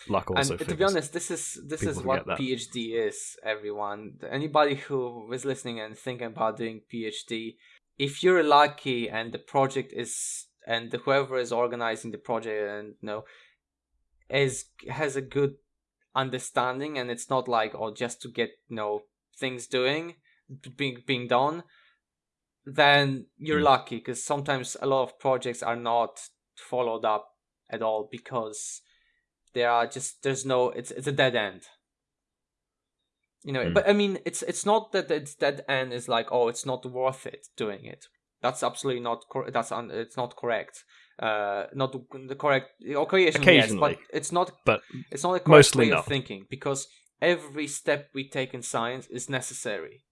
luck also. And to be honest, this is this is what PhD is. Everyone, anybody who is listening and thinking about doing PhD, if you're lucky and the project is and whoever is organizing the project and you know is has a good understanding and it's not like oh just to get you know things doing being being done then you're mm. lucky because sometimes a lot of projects are not followed up at all because there are just there's no it's it's a dead end you know mm. but i mean it's it's not that it's dead end is like oh it's not worth it doing it that's absolutely not cor- that's un- it's not correct uh not the correct occasionally, yes, but it's not but it's not a correct way not. of thinking because every step we take in science is necessary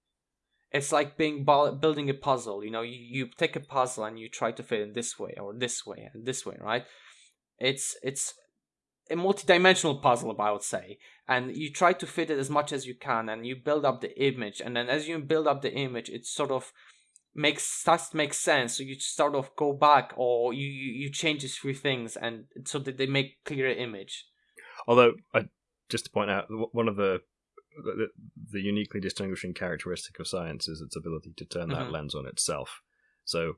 it's like being building a puzzle you know you, you take a puzzle and you try to fit in this way or this way and this way right? It's it's a multi-dimensional puzzle i would say and you try to fit it as much as you can and you build up the image and then as you build up the image it sort of makes starts to make sense so you sort of go back or you you, change a few things and so that they make clearer image. Although I, just to point out one of the the, the uniquely distinguishing characteristic of science is its ability to turn that mm-hmm. lens on itself. So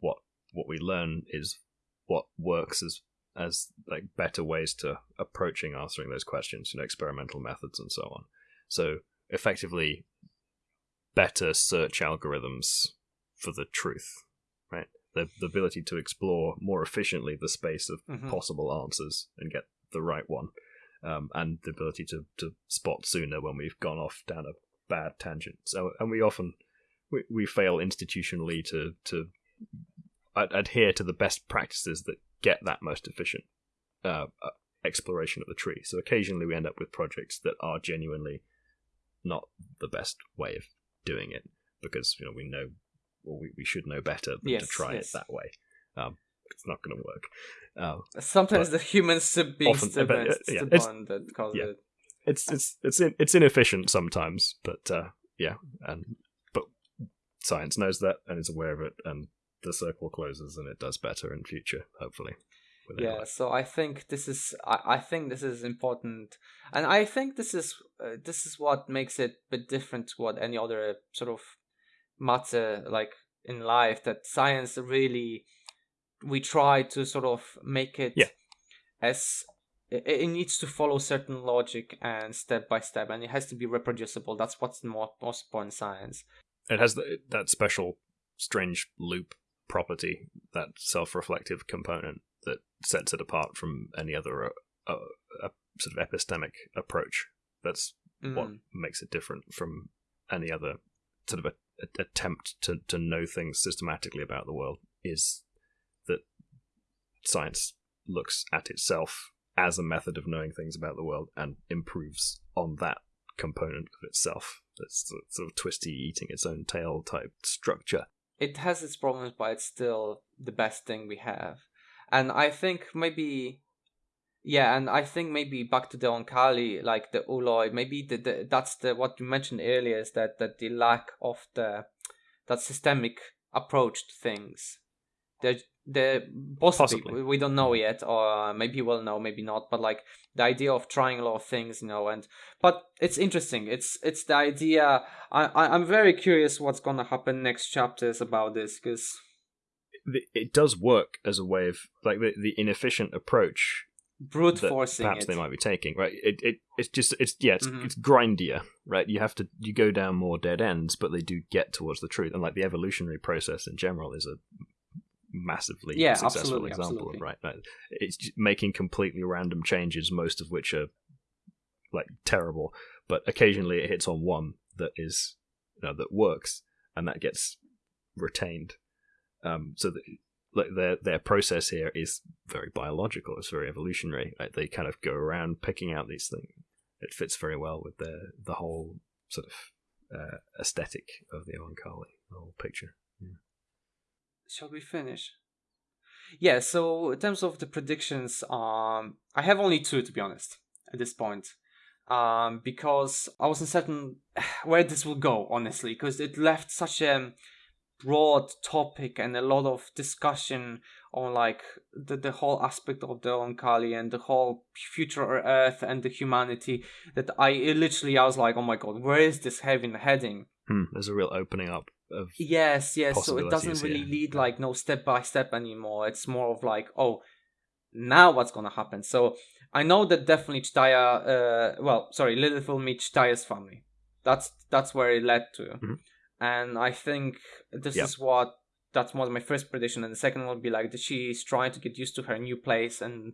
what what we learn is what works as as like better ways to approaching answering those questions, you know, experimental methods and so on. So effectively better search algorithms for the truth, right? The, the ability to explore more efficiently the space of mm-hmm. possible answers and get the right one um, and the ability to, to spot sooner when we've gone off down a bad tangent. So, and we often we, we fail institutionally to to ad- adhere to the best practices that get that most efficient uh, uh, exploration of the tree. So occasionally we end up with projects that are genuinely not the best way of doing it because you know we know well, we, we should know better than yes, to try yes. it that way. Um, it's not going to work. Um, Sometimes the humans to be often, the but, best, yeah, the bond that causes yeah. it. It's it's it's in, it's inefficient sometimes, but uh, yeah, and but science knows that and is aware of it, and the circle closes and it does better in future, hopefully. Yeah, so I think this is I, I think this is important, and I think this is uh, this is what makes it a bit different to what any other sort of matter like in life that science really we try to sort of make it yeah. as it, it, needs to follow certain logic and step by step and it has to be reproducible that's what's the most, important science it has the, that special strange loop property that self-reflective component that sets it apart from any other uh, uh, sort of epistemic approach that's mm. what makes it different from any other sort of a, a, attempt to, to know things systematically about the world is science looks at itself as a method of knowing things about the world and improves on that component of itself. It's sort of twisty, eating its own tail type structure. It has its problems, but it's still the best thing we have. And I think maybe, yeah, and I think maybe back to the Oankali, like the Ooloi, maybe the, the that's the what you mentioned earlier is that that the lack of the that systemic approach to things. The possibly, possibly, we don't know yet or maybe we'll know maybe not but like the idea of trying a lot of things you know and but it's interesting it's it's the idea i, I i'm very curious what's gonna happen next chapters about this because it does work as a way of like the, the inefficient approach brute forcing perhaps it. they might be taking right it, it it's just it's yeah it's, mm-hmm. it's grindier right you have to you go down more dead ends but they do get towards the truth and like the evolutionary process in general is a massively yeah, successful absolutely, example absolutely. of right. It's making completely random changes, most of which are like terrible, but occasionally it hits on one that is you know, that works and that gets retained. Um, so that like their their process here is very biological. It's very evolutionary. Right? They kind of go around picking out these things. It fits very well with the the whole sort of uh, aesthetic of the Oankali, the whole picture. Yeah shall we finish? Yeah, so in terms of the predictions, um, I have only two to be honest at this point, um, because I was uncertain [SIGHS] where this will go, honestly, because it left such a broad topic and a lot of discussion on like the, the whole aspect of the Oankali and the whole future Earth and the humanity that I literally I was like, oh my god, where is this heading heading? Hmm, there's a real opening up of yes yes so it doesn't really yeah. lead like no step by step anymore it's more of like oh now what's gonna happen so i know that definitely Jdahya, uh well sorry lilith will meet Jdahya's family that's that's where it led to mm-hmm. and i think this yep. is what that's was my first prediction and the second will be like that she's trying to get used to her new place and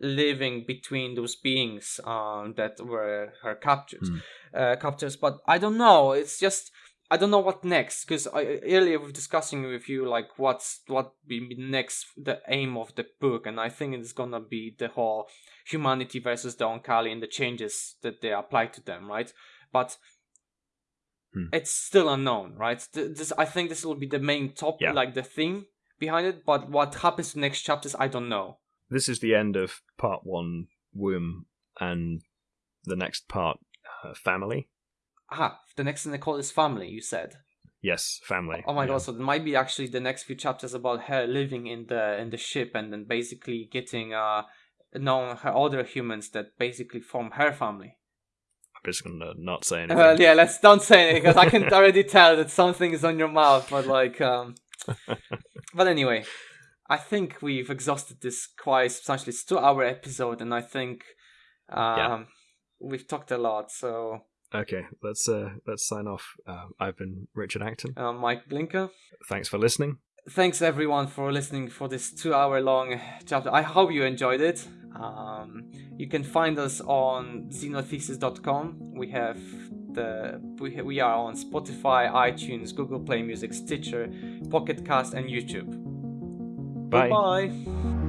living between those beings um, that were her captures mm. uh, captors but i don't know it's just I don't know what next because earlier we were discussing with you like what's what be next the aim of the book and I think it's gonna be the whole humanity versus the Oankali and the changes that they apply to them right but Hmm. it's still unknown, right? This I think this will be the main top, Yeah. like the theme behind it. But what happens to next chapters, I don't know. This is the end of part one, womb, and the next part, uh, family. Ah, the next thing they call is family. You said. Yes, family. Oh my yeah. god! So it might be actually the next few chapters about her living in the in the ship and then basically getting uh knowing her other humans that basically form her family. I'm just gonna not say [LAUGHS] anything. Well, yeah, let's don't say anything because I can [LAUGHS] already tell that something is on your mouth. But like, um, [LAUGHS] but anyway, I think we've exhausted this quite substantially. It's two hour episode, and I think um, Yeah. we've talked a lot. So, Okay, let's uh, let's sign off. Uh, I've been Richard Acton. uh, Mike Blinker. Thanks for listening. thanks everyone for listening for this two hour long chapter i hope you enjoyed it um, you can find us on xenothesis.com we have the we, we are on spotify itunes google play music stitcher pocket cast and youtube Bye. Goodbye.